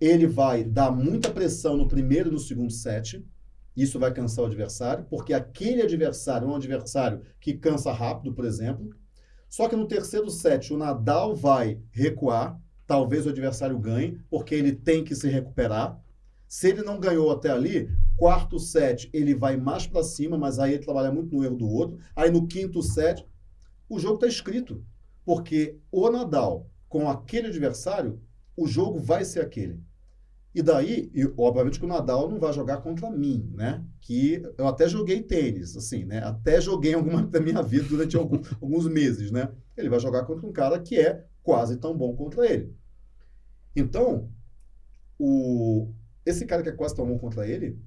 ele vai dar muita pressão no primeiro e no segundo set. Isso vai cansar o adversário, porque aquele adversário é um adversário que cansa rápido, por exemplo. Só que no terceiro set, o Nadal vai recuar, talvez o adversário ganhe, porque ele tem que se recuperar. Se ele não ganhou até ali, quarto set ele vai mais para cima, mas aí ele trabalha muito no erro do outro. Aí no quinto set, o jogo está escrito, porque o Nadal com aquele adversário, o jogo vai ser aquele. E daí, obviamente que o Nadal não vai jogar contra mim, né? Que eu até joguei tênis, assim, né? Até joguei alguma da minha vida durante algum, alguns meses, né? Ele vai jogar contra um cara que é quase tão bom contra ele. Então, o, esse cara que é quase tão bom contra ele,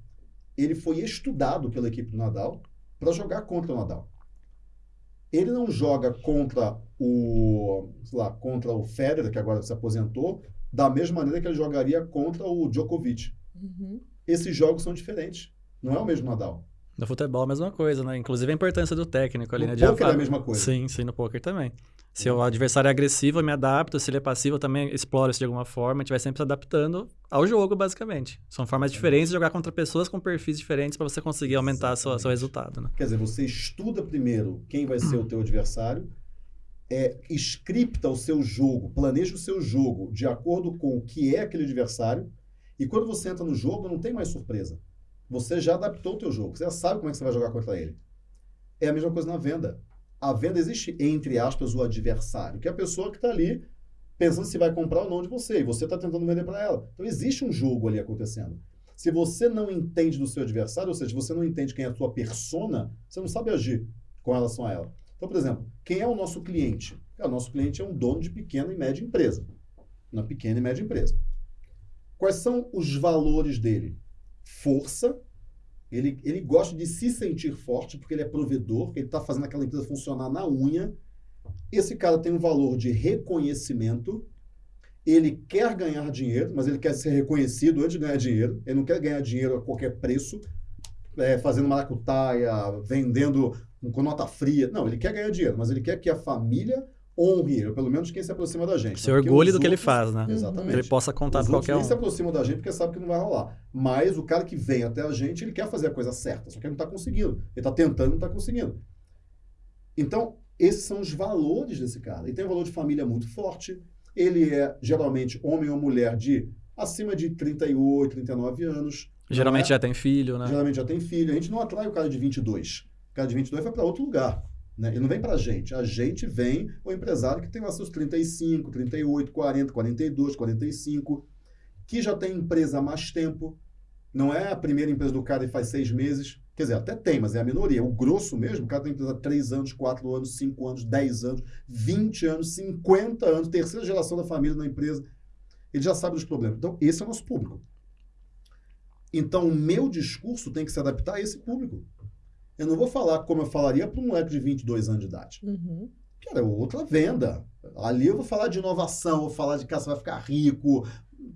ele foi estudado pela equipe do Nadal para jogar contra o Nadal. Ele não joga contra o, lá, contra o Federer, que agora se aposentou, da mesma maneira que ele jogaria contra o Djokovic. Uhum. Esses jogos são diferentes. Não é o mesmo Nadal. No futebol a mesma coisa, né? Inclusive a importância do técnico ali, No né? De poker é a mesma coisa. Sim, sim, no poker também. Se o adversário é agressivo, eu me adapto. Se ele é passivo, eu também exploro isso de alguma forma. A gente vai sempre se adaptando ao jogo, basicamente. São formas diferentes de jogar contra pessoas com perfis diferentes para você conseguir aumentar seu Exatamente. resultado, né? Quer dizer, você estuda primeiro quem vai ser o teu adversário, é, scripta o seu jogo, planeja o seu jogo de acordo com o que é aquele adversário, e quando você entra no jogo, não tem mais surpresa. Você já adaptou o teu jogo, você já sabe como é que você vai jogar contra ele. É a mesma coisa na venda. A venda existe, entre aspas, o adversário, que é a pessoa que está ali pensando se vai comprar ou não de você, e você está tentando vender para ela. Então existe um jogo ali acontecendo. Se você não entende do seu adversário, ou seja, se você não entende quem é a sua persona, você não sabe agir com relação a ela. Então, por exemplo, quem é o nosso cliente? É, o nosso cliente é um dono de pequena e média empresa. Uma pequena e média empresa. Quais são os valores dele? Força. Ele, ele gosta de se sentir forte porque ele é provedor, ele está fazendo aquela empresa funcionar na unha. Esse cara tem um valor de reconhecimento. Ele quer ganhar dinheiro, mas ele quer ser reconhecido antes de ganhar dinheiro. Ele não quer ganhar dinheiro a qualquer preço, é, fazendo maracutaia, vendendo com nota fria. Não, ele quer ganhar dinheiro, mas ele quer que a família honre ele, pelo menos quem se aproxima da gente. Se Porque orgulhe do que ele outros- faz, né? Exatamente. Que ele possa contar Os outros qualquer nem se um. aproximam da gente porque sabe que não vai rolar. Mas o cara que vem até a gente, ele quer fazer a coisa certa, só que ele não está conseguindo. Ele está tentando não está conseguindo. Então, esses são os valores desse cara. Ele tem um valor de família muito forte. Ele é, geralmente, homem ou mulher de acima de 38, 39 anos. Geralmente é? já tem filho, né? Geralmente já tem filho. A gente não atrai o cara de 22. De 22 vai para outro lugar. Né? Ele não vem para a gente. A gente vem o empresário que tem lá seus 35, 38, 40, 42, 45, que já tem empresa há mais tempo. Não é a primeira empresa do cara e faz seis meses. Quer dizer, até tem, mas é a minoria. O grosso mesmo, o cara tem empresa há 3 anos, 4 anos, 5 anos, 10 anos, 20 anos, 50 anos, terceira geração da família na empresa. Ele já sabe dos problemas. Então, esse é o nosso público. Então, o meu discurso tem que se adaptar a esse público. Eu não vou falar como eu falaria para um moleque de 22 anos de idade. Uhum. Cara, é outra venda. Ali eu vou falar de inovação, vou falar de cara, você vai ficar rico.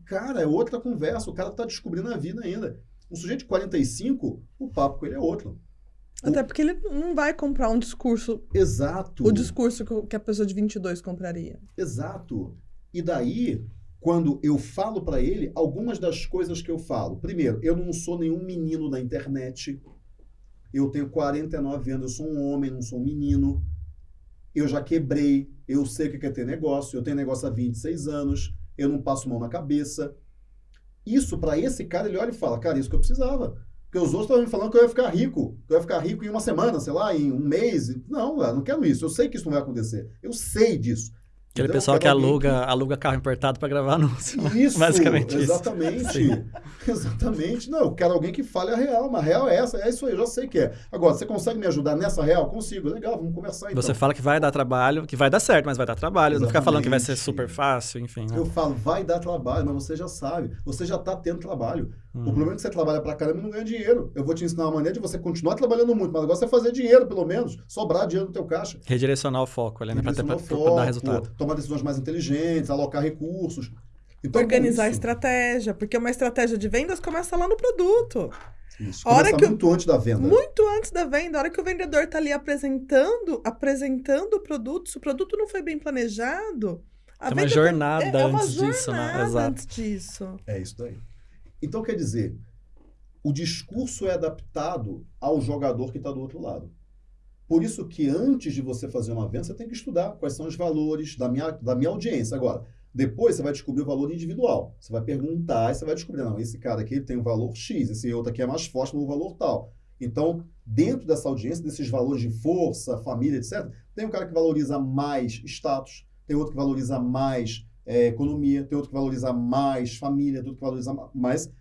Cara, é outra conversa. O cara está descobrindo a vida ainda. Um sujeito de 45, o papo com ele é outro. Até porque ele não vai comprar um discurso, Exato. o discurso que o- que a pessoa de 22 compraria. Exato. E daí, quando eu falo para ele, algumas das coisas que eu falo. Primeiro, eu não sou nenhum menino da internet. Eu tenho 49 anos, eu sou um homem, não sou um menino. Eu já quebrei, eu sei o que é ter negócio, eu tenho negócio há 26 anos, eu não passo mão na cabeça. Isso, para esse cara, ele olha e fala, cara, isso que eu precisava. Porque os outros estavam me falando que eu ia ficar rico, que eu ia ficar rico em uma semana, sei lá, em um mês. Não, eu não quero isso. Eu sei que isso não vai acontecer. Eu sei disso. Aquele pessoal que quero alguém aluga, aluga carro importado para gravar anúncio. Isso, Basicamente isso. exatamente. Sim. Exatamente. Não, eu quero alguém que fale a real. Mas a real é essa, é isso aí, eu já sei que é. Agora, você consegue me ajudar nessa real? Consigo. Legal, vamos conversar então. Você fala que vai dar trabalho, que vai dar certo, mas vai dar trabalho. Não ficar falando que vai ser Exatamente. super fácil, enfim. né? Eu falo, vai dar trabalho, mas você já sabe. Você já está tendo trabalho. Hum. O problema é que você trabalha pra caramba e não ganha dinheiro. Eu vou te ensinar uma maneira de você continuar trabalhando muito, mas agora você fazer dinheiro, pelo menos. Sobrar dinheiro no teu caixa. Redirecionar o foco ali, né? Pra, ter, pra, Direcionar o pra dar foco, resultado. Tomar decisões mais inteligentes, alocar recursos. Então, Organizar a estratégia, porque uma estratégia de vendas começa lá no produto. Isso. A hora que muito antes da venda. Muito antes da venda, a hora que o vendedor está ali apresentando, apresentando o produto, se o produto não foi bem planejado, a Tem uma venda jornada é, é uma antes disso, né? jornada Exato. antes disso. É isso daí. Então, quer dizer, o discurso é adaptado ao jogador que está do outro lado. Por isso que antes de você fazer uma venda, você tem que estudar quais são os valores da minha, da minha audiência. Agora, depois você vai descobrir o valor individual. Você vai perguntar e você vai descobrir, não, esse cara aqui tem um valor X, esse outro aqui é mais forte no valor tal. Então, dentro dessa audiência, desses valores de força, família, etc., tem um cara que valoriza mais status, tem outro que valoriza mais é, economia, tem outro que valoriza mais família, tem outro que valoriza mais. Mas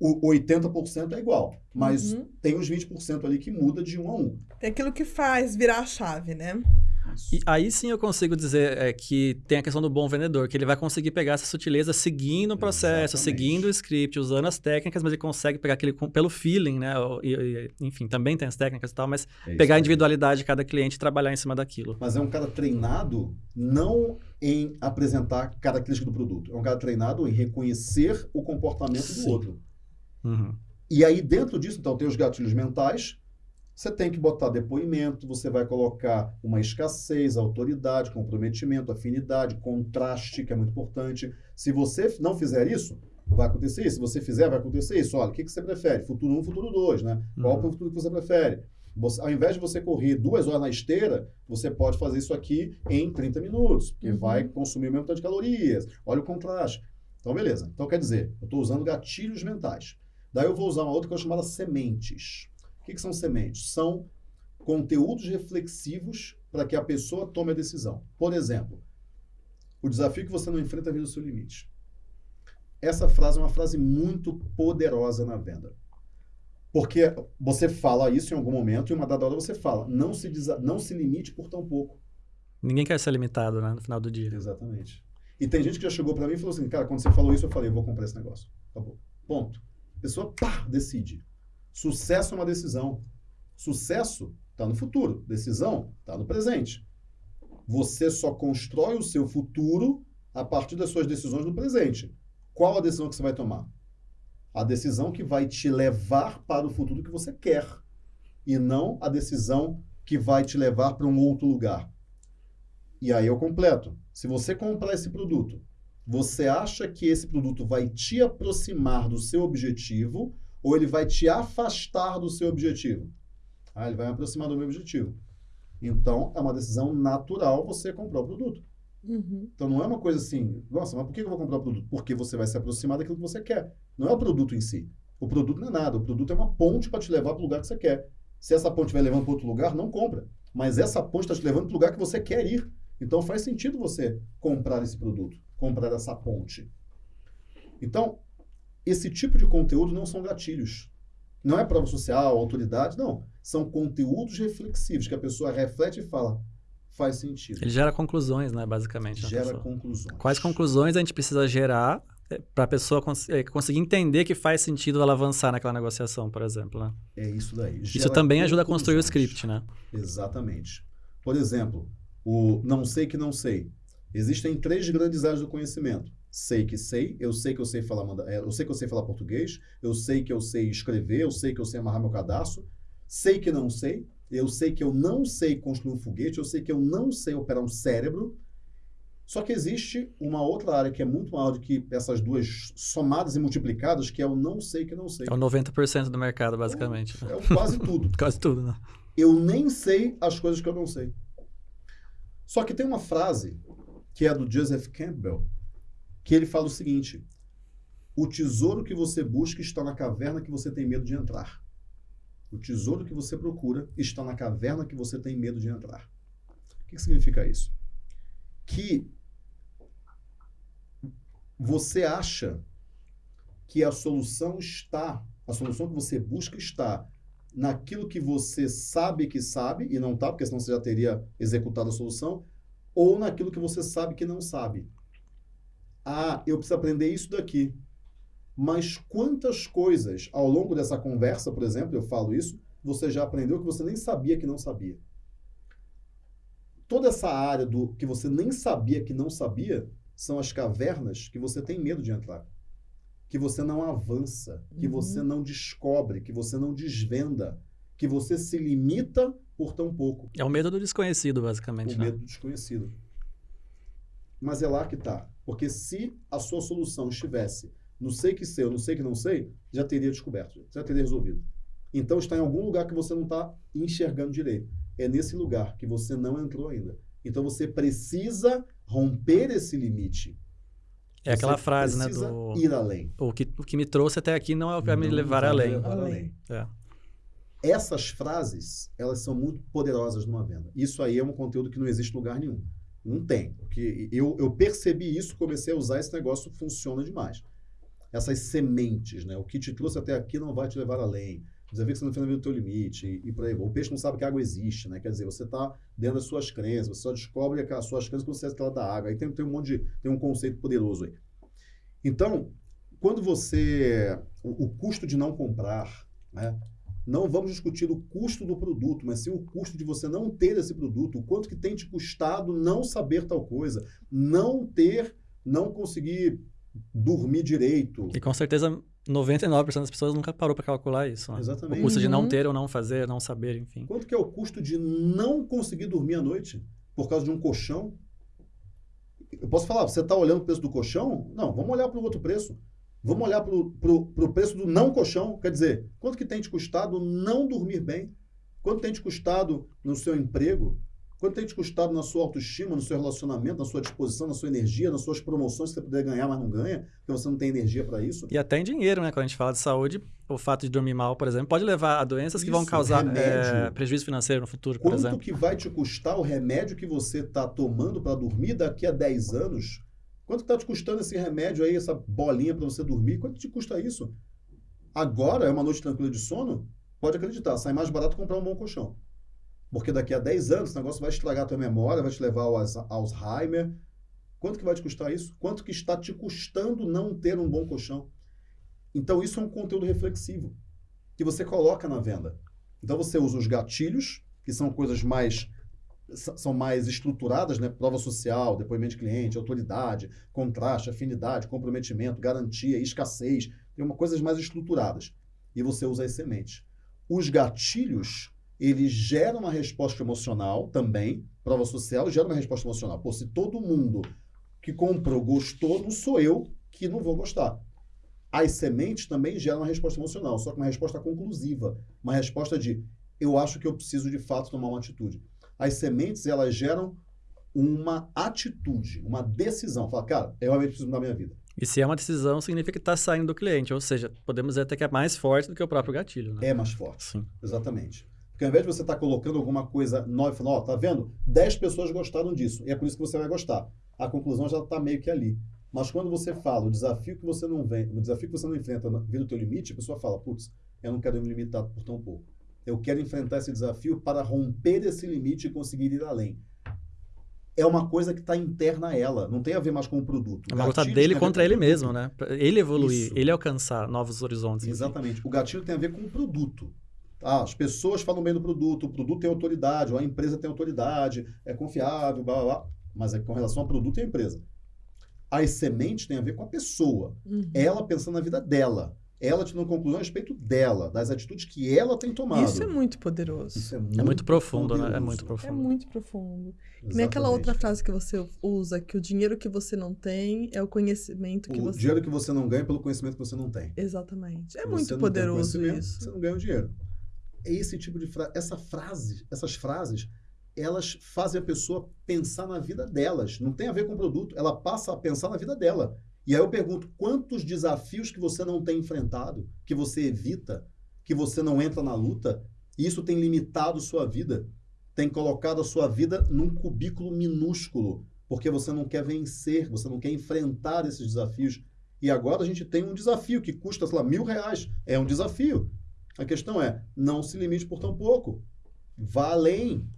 o 80% é igual. Mas Uhum. tem os 20% ali que muda de um a um. Tem aquilo que faz virar a chave, né? E aí sim eu consigo dizer é, que tem a questão do bom vendedor, que ele vai conseguir pegar essa sutileza seguindo o processo, Exatamente. seguindo o script, usando as técnicas, mas ele consegue pegar aquele pelo feeling, né? E- e- enfim, também tem as técnicas e tal, mas É pegar a individualidade de cada cliente e trabalhar em cima daquilo. Mas é um cara treinado não em apresentar características do produto. É um cara treinado em reconhecer o comportamento Sim. do outro. Uhum. E aí, dentro disso, então, tem os gatilhos mentais. Você tem que botar depoimento, você vai colocar uma escassez, autoridade, comprometimento, afinidade, contraste, que é muito importante. Se você não fizer isso, vai acontecer isso. Se você fizer, vai acontecer isso. Olha, o que, que você prefere? Futuro 1, futuro 2, né? Qual Uhum. é o futuro que você prefere? Você- ao invés de você correr duas horas na esteira, você pode fazer isso aqui em 30 minutos, que Uhum. vai consumir o mesmo tanto de calorias. Olha o contraste. Então, beleza. Então, quer dizer, eu estou usando gatilhos mentais. Daí eu vou usar uma outra coisa chamada sementes. O que, que são sementes? São conteúdos reflexivos para que a pessoa tome a decisão. Por exemplo, o desafio que você não enfrenta vira o seu limite. Essa frase é uma frase muito poderosa na venda. Porque você fala isso em algum momento e uma dada hora você fala, não se, não se limite por tão pouco. Ninguém quer ser limitado, né? No final do dia. Exatamente. E tem gente que já chegou para mim e falou assim, cara, quando você falou isso, eu falei, eu vou comprar esse negócio. Acabou. Ponto. A pessoa, pá, decide. Sucesso é uma decisão. Sucesso está no futuro. Decisão está no presente. Você só constrói o seu futuro a partir das suas decisões no presente. Qual a decisão que você vai tomar? A decisão que vai te levar para o futuro que você quer. E não a decisão que vai te levar para um outro lugar. E aí eu completo. Se você comprar esse produto, você acha que esse produto vai te aproximar do seu objetivo ou ele vai te afastar do seu objetivo? Ah, ele vai me aproximar do meu objetivo. Então, é uma decisão natural você comprar o produto. Uhum. Então, não é uma coisa assim, nossa, mas por que eu vou comprar o produto? Porque você vai se aproximar daquilo que você quer. Não é o produto em si. O produto não é nada. O produto é uma ponte para te levar para o lugar que você quer. Se essa ponte vai levando para outro lugar, não compra. Mas essa ponte está te levando para o lugar que você quer ir. Então, faz sentido você comprar esse produto, comprar essa ponte. Então, esse tipo de conteúdo não são gatilhos. Não é prova social, autoridade, não. São conteúdos reflexivos que a pessoa reflete e fala, faz sentido. Ele gera conclusões, né? Basicamente. Gera pessoa. conclusões. Quais conclusões a gente precisa gerar para a pessoa cons eh, conseguir entender que faz sentido ela avançar naquela negociação, por exemplo, né? É isso daí. Isso Gera também ajuda a construir o script, né? Exatamente. Por exemplo, o não sei que não sei. Existem três grandes áreas do conhecimento. Sei que sei, eu sei que eu sei falar, manda- é, eu sei que eu sei falar português, eu sei que eu sei escrever, eu sei que eu sei amarrar meu cadastro, sei que não sei, eu sei que eu não sei construir um foguete, eu sei que eu não sei operar um cérebro. Só que existe uma outra área que é muito maior do que essas duas somadas e multiplicadas, que é o não sei que não sei. É o 90% do mercado, basicamente. né? É o quase tudo. Quase tudo, né? Eu nem sei as coisas que eu não sei. Só que tem uma frase que é do Joseph Campbell, que ele fala o seguinte: O tesouro que você busca está na caverna que você tem medo de entrar. O tesouro que você procura está na caverna que você tem medo de entrar. O que significa isso? Que você acha que a solução está, a solução que você busca está naquilo que você sabe que sabe e não está, porque senão você já teria executado a solução, ou naquilo que você sabe que não sabe. Ah, eu preciso aprender isso daqui. Mas quantas coisas ao longo dessa conversa, por exemplo, eu falo isso, você já aprendeu que você nem sabia que não sabia? Toda essa área do que você nem sabia que não sabia são as cavernas que você tem medo de entrar. Que você não avança, que Uhum. você não descobre, que você não desvenda, que você se limita por tão pouco. É o medo do desconhecido, basicamente, O né? medo do desconhecido. Mas é lá que tá. Porque se a sua solução estivesse no sei que sei ou no sei que não sei, já teria descoberto, já teria resolvido. Então está em algum lugar que você não está enxergando direito. É nesse lugar que você não entrou ainda. Então você precisa romper esse limite. É aquela Você frase, né? precisa Do... ir além. O que, o que me trouxe até aqui não é o que vai me levar além. levar Além. É. Essas frases, elas são muito poderosas numa venda. Isso aí é um conteúdo que não existe em lugar nenhum. Não tem. Porque eu, eu percebi isso, comecei a usar esse negócio, funciona demais. Essas sementes, né? O que te trouxe até aqui não vai te levar além. Desafio que você não fez no teu limite e, e por aí. O peixe não sabe que a água existe, né? Quer dizer, você está dentro das suas crenças, você só descobre as suas crenças quando você está da água. Aí tem, tem um monte de, tem um conceito poderoso aí. Então, quando você, o, o custo de não comprar, né? Não vamos discutir o custo do produto, mas sim o custo de você não ter esse produto, o quanto que tem te custado não saber tal coisa, não ter, não conseguir dormir direito. E com certeza 99% das pessoas nunca parou para calcular isso. Né? Exatamente. O custo de não Uhum. ter ou não fazer, não saber, enfim. Quanto que é o custo de não conseguir dormir à noite por causa de um colchão? Eu posso falar, você está olhando o preço do colchão? Não, vamos olhar para o outro preço. Vamos olhar para o preço do não colchão. Quer dizer, quanto que tem te custado não dormir bem? Quanto tem te custado no seu emprego? Quanto tem te custado na sua autoestima, no seu relacionamento, na sua disposição, na sua energia, nas suas promoções que você puder ganhar, mas não ganha, porque você não tem energia para isso? E até em dinheiro, né? Quando a gente fala de saúde, o fato de dormir mal, por exemplo, pode levar a doenças que vão Isso, causar é, prejuízo financeiro no futuro, por Quanto exemplo. que vai te custar o remédio que você está tomando para dormir daqui a 10 anos? Quanto está te custando esse remédio aí, essa bolinha para você dormir? Quanto te custa isso? Agora é uma noite tranquila de sono? Pode acreditar, sai mais barato comprar um bom colchão. Porque daqui a 10 anos esse negócio vai estragar a tua memória, vai te levar ao Alz- Alzheimer. Quanto que vai te custar isso? Quanto que está te custando não ter um bom colchão? Então isso é um conteúdo reflexivo que você coloca na venda. Então você usa os gatilhos, que são coisas mais são mais estruturadas, né? Prova social, depoimento de cliente, autoridade, contraste, afinidade, comprometimento, garantia, escassez, tem uma coisas mais estruturadas. E você usa as sementes. Os gatilhos, eles geram uma resposta emocional também. Prova social gera uma resposta emocional. Pô, se todo mundo que comprou gostou, não sou eu que não vou gostar. As sementes também geram uma resposta emocional, só que uma resposta conclusiva. Uma resposta de eu acho que eu preciso de fato tomar uma atitude. As sementes, elas geram uma atitude, uma decisão. Fala, cara, eu realmente preciso mudar minha vida. E se é uma decisão, significa que está saindo do cliente. Ou seja, podemos dizer até que é mais forte do que o próprio gatilho, né? É mais forte. Sim. Exatamente. Porque ao invés de você estar colocando alguma coisa nova e falando, ó, tá vendo? 10 pessoas gostaram disso. E é por isso que você vai gostar. A conclusão já está meio que ali. Mas quando você fala o desafio que você não vem, o desafio que você não enfrenta na vida do teu limite, a pessoa fala, putz, eu não quero me limitar por tão pouco. Eu quero enfrentar esse desafio para romper esse limite e conseguir ir além. É uma coisa que está interna a ela, não tem a ver mais com o produto. É uma luta dele contra ele mesmo, né? Ele evoluir, Isso. ele alcançar novos horizontes. enfim. Exatamente. O gatilho tem a ver com o produto. Ah, as pessoas falam bem do produto, o produto tem autoridade, ou a empresa tem autoridade, é confiável, blá blá blá. Mas é com relação ao produto e à empresa. As sementes têm a ver com a pessoa. Uhum. Ela pensando na vida dela. Ela tirando conclusão a respeito dela, das atitudes que ela tem tomado. Isso é muito poderoso. Isso é É muito, muito profundo, né? É poderoso. muito É profundo. muito profundo. Nem aquela outra frase que você usa, que o dinheiro que você não tem é o conhecimento que O você... dinheiro que você não ganha pelo conhecimento que você não tem. Exatamente. É Se muito você não tem poderoso conhecimento, isso. Você não ganha o dinheiro. É esse tipo de frase. Essa frase, essas frases, elas fazem a pessoa pensar na vida delas. Não tem a ver com o produto. Ela passa a pensar na vida dela. E aí eu pergunto, quantos desafios que você não tem enfrentado, que você evita, que você não entra na luta, e isso tem limitado sua vida, tem colocado a sua vida num cubículo minúsculo, porque você não quer vencer, você não quer enfrentar esses desafios. E agora a gente tem um desafio que custa, sei lá, mil reais. É um desafio. A questão é, não se limite por tão pouco. Vá além.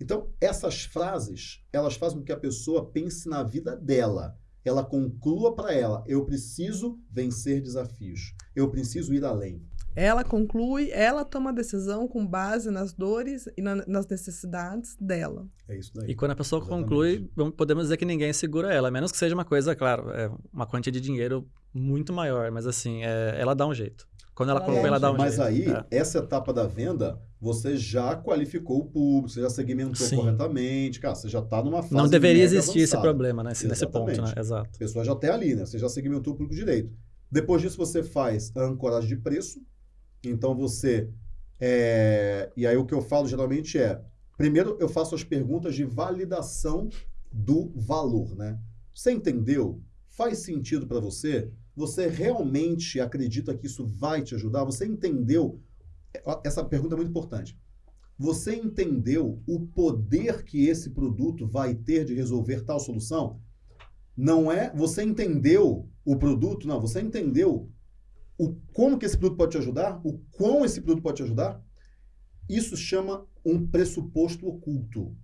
Então, essas frases, elas fazem com que a pessoa pense na vida dela. Ela conclua para ela, eu preciso vencer desafios. Eu preciso ir além. Ela conclui, ela toma a decisão com base nas dores e na- nas necessidades dela. É isso daí. E quando a pessoa Exatamente. conclui, podemos dizer que ninguém segura ela, a menos que seja uma coisa, claro, é uma quantia de dinheiro muito maior, mas assim, é, ela dá um jeito. Quando ela conclui, dá um ela dá um Mas jeito. aí, É. essa etapa da venda, você já qualificou o público, você já segmentou Sim. corretamente. Cara, você já está numa fase Não deveria existir esse avançada. problema, né? Nesse, nesse ponto, né? Exato. A pessoa já está ali, né? Você já segmentou o público direito. Depois disso, você faz a ancoragem de preço. Então, você... é, E aí, o que eu falo geralmente é... Primeiro, eu faço as perguntas de validação do valor, né? Você entendeu? Faz sentido para você? Você realmente acredita que isso vai te ajudar? Você entendeu? Essa pergunta é muito importante. Você entendeu o poder que esse produto vai ter de resolver tal solução? Não é você entendeu o produto, não, você entendeu o como que esse produto pode te ajudar, o quão esse produto pode te ajudar. Isso chama um pressuposto oculto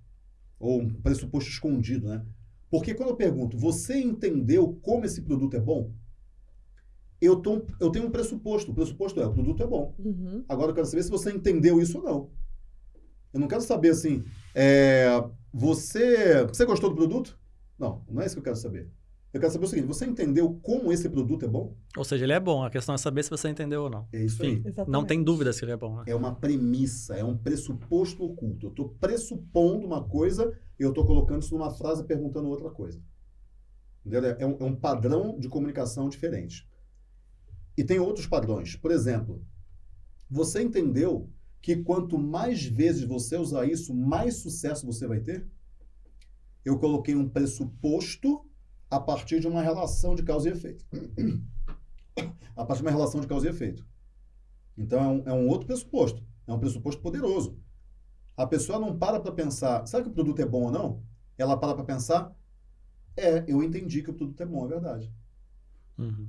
ou um pressuposto escondido, né? Porque quando eu pergunto, você entendeu como esse produto é bom? Eu, tô, eu tenho um pressuposto. O pressuposto é, o produto é bom. Uhum. Agora eu quero saber se você entendeu isso ou não. Eu não quero saber assim, é, você, você gostou do produto? Não, não é isso que eu quero saber. Eu quero saber o seguinte, você entendeu como esse produto é bom? Ou seja, ele é bom. A questão é saber se você entendeu ou não. É isso Enfim, aí. Exatamente. não tem dúvida se ele é bom. Né? É uma premissa, é um pressuposto oculto. Eu estou pressupondo uma coisa e eu estou colocando isso numa frase perguntando outra coisa. Entendeu? É um, é um padrão de comunicação diferente. E tem outros padrões. Por exemplo, você entendeu que quanto mais vezes você usar isso, mais sucesso você vai ter? Eu coloquei um pressuposto a partir de uma relação de causa e efeito. a partir de uma relação de causa e efeito. Então é um, é um outro pressuposto. É um pressuposto poderoso. A pessoa não para para pensar, sabe que o produto é bom ou não? Ela para para pensar, é, eu entendi que o produto é bom, é verdade. Uhum.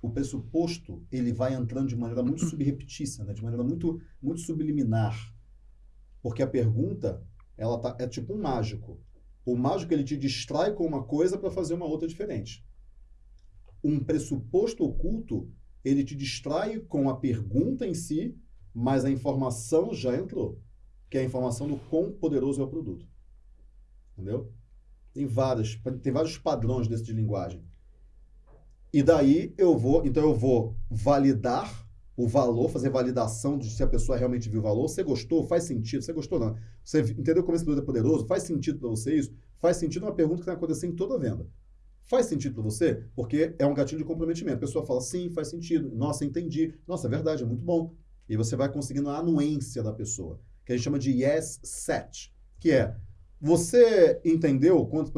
O pressuposto, ele vai entrando de maneira muito subreptícia, né? de maneira muito, muito subliminar. Porque a pergunta, ela tá, é tipo um mágico. O mágico, ele te distrai com uma coisa para fazer uma outra diferente. Um pressuposto oculto, ele te distrai com a pergunta em si, mas a informação já entrou. Que é a informação do quão poderoso é o produto. Entendeu? Tem vários, tem vários padrões desse de linguagem. E daí eu vou, então eu vou validar o valor, fazer validação de se a pessoa realmente viu o valor. Você gostou? Faz sentido? Você gostou? Não. Você entendeu como esse produto é poderoso? Faz sentido para você isso? Faz sentido uma pergunta que vai acontecer em toda venda. Faz sentido para você? Porque é um gatilho de comprometimento. A pessoa fala, sim, faz sentido. Nossa, entendi. Nossa, é verdade, é muito bom. E você vai conseguindo a anuência da pessoa, que a gente chama de yes set, que é, você entendeu quanto...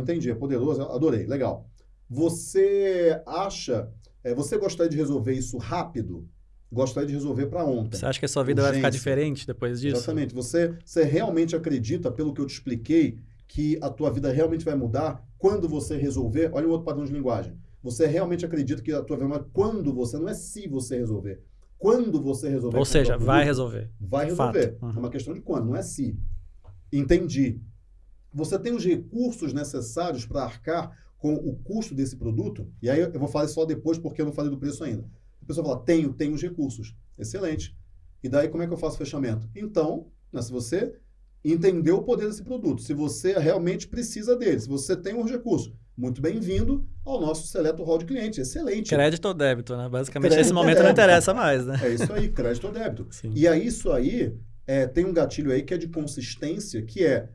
Entendi, é poderoso, adorei, legal. Você acha, é, você gostaria de resolver isso rápido? Gostaria de resolver para ontem. Você acha que a sua vida vai ficar Urgência. diferente depois disso? Exatamente. Você, você realmente acredita, pelo que eu te expliquei, que a tua vida realmente vai mudar quando você resolver? Olha o outro padrão de linguagem. Você realmente acredita que a tua vida vai mudar quando você, não é se você resolver. Quando você resolver. Ou seja, vai produto, resolver. Vai resolver. Uhum. É uma questão de quando, não é se. Entendi. Você tem os recursos necessários para arcar com o custo desse produto? E aí eu vou falar só depois, porque eu não falei do preço ainda. A pessoa fala, tenho, tenho os recursos. Excelente. E daí como é que eu faço o fechamento? Então, né, se você entendeu o poder desse produto, se você realmente precisa dele, se você tem os recursos, muito bem-vindo ao nosso seleto hall de clientes. Excelente. Crédito ou débito, né? Basicamente, Crédito nesse momento não interessa mais, né? É isso aí, crédito ou débito. Sim. E aí, isso aí, é, tem um gatilho aí que é de consistência, que é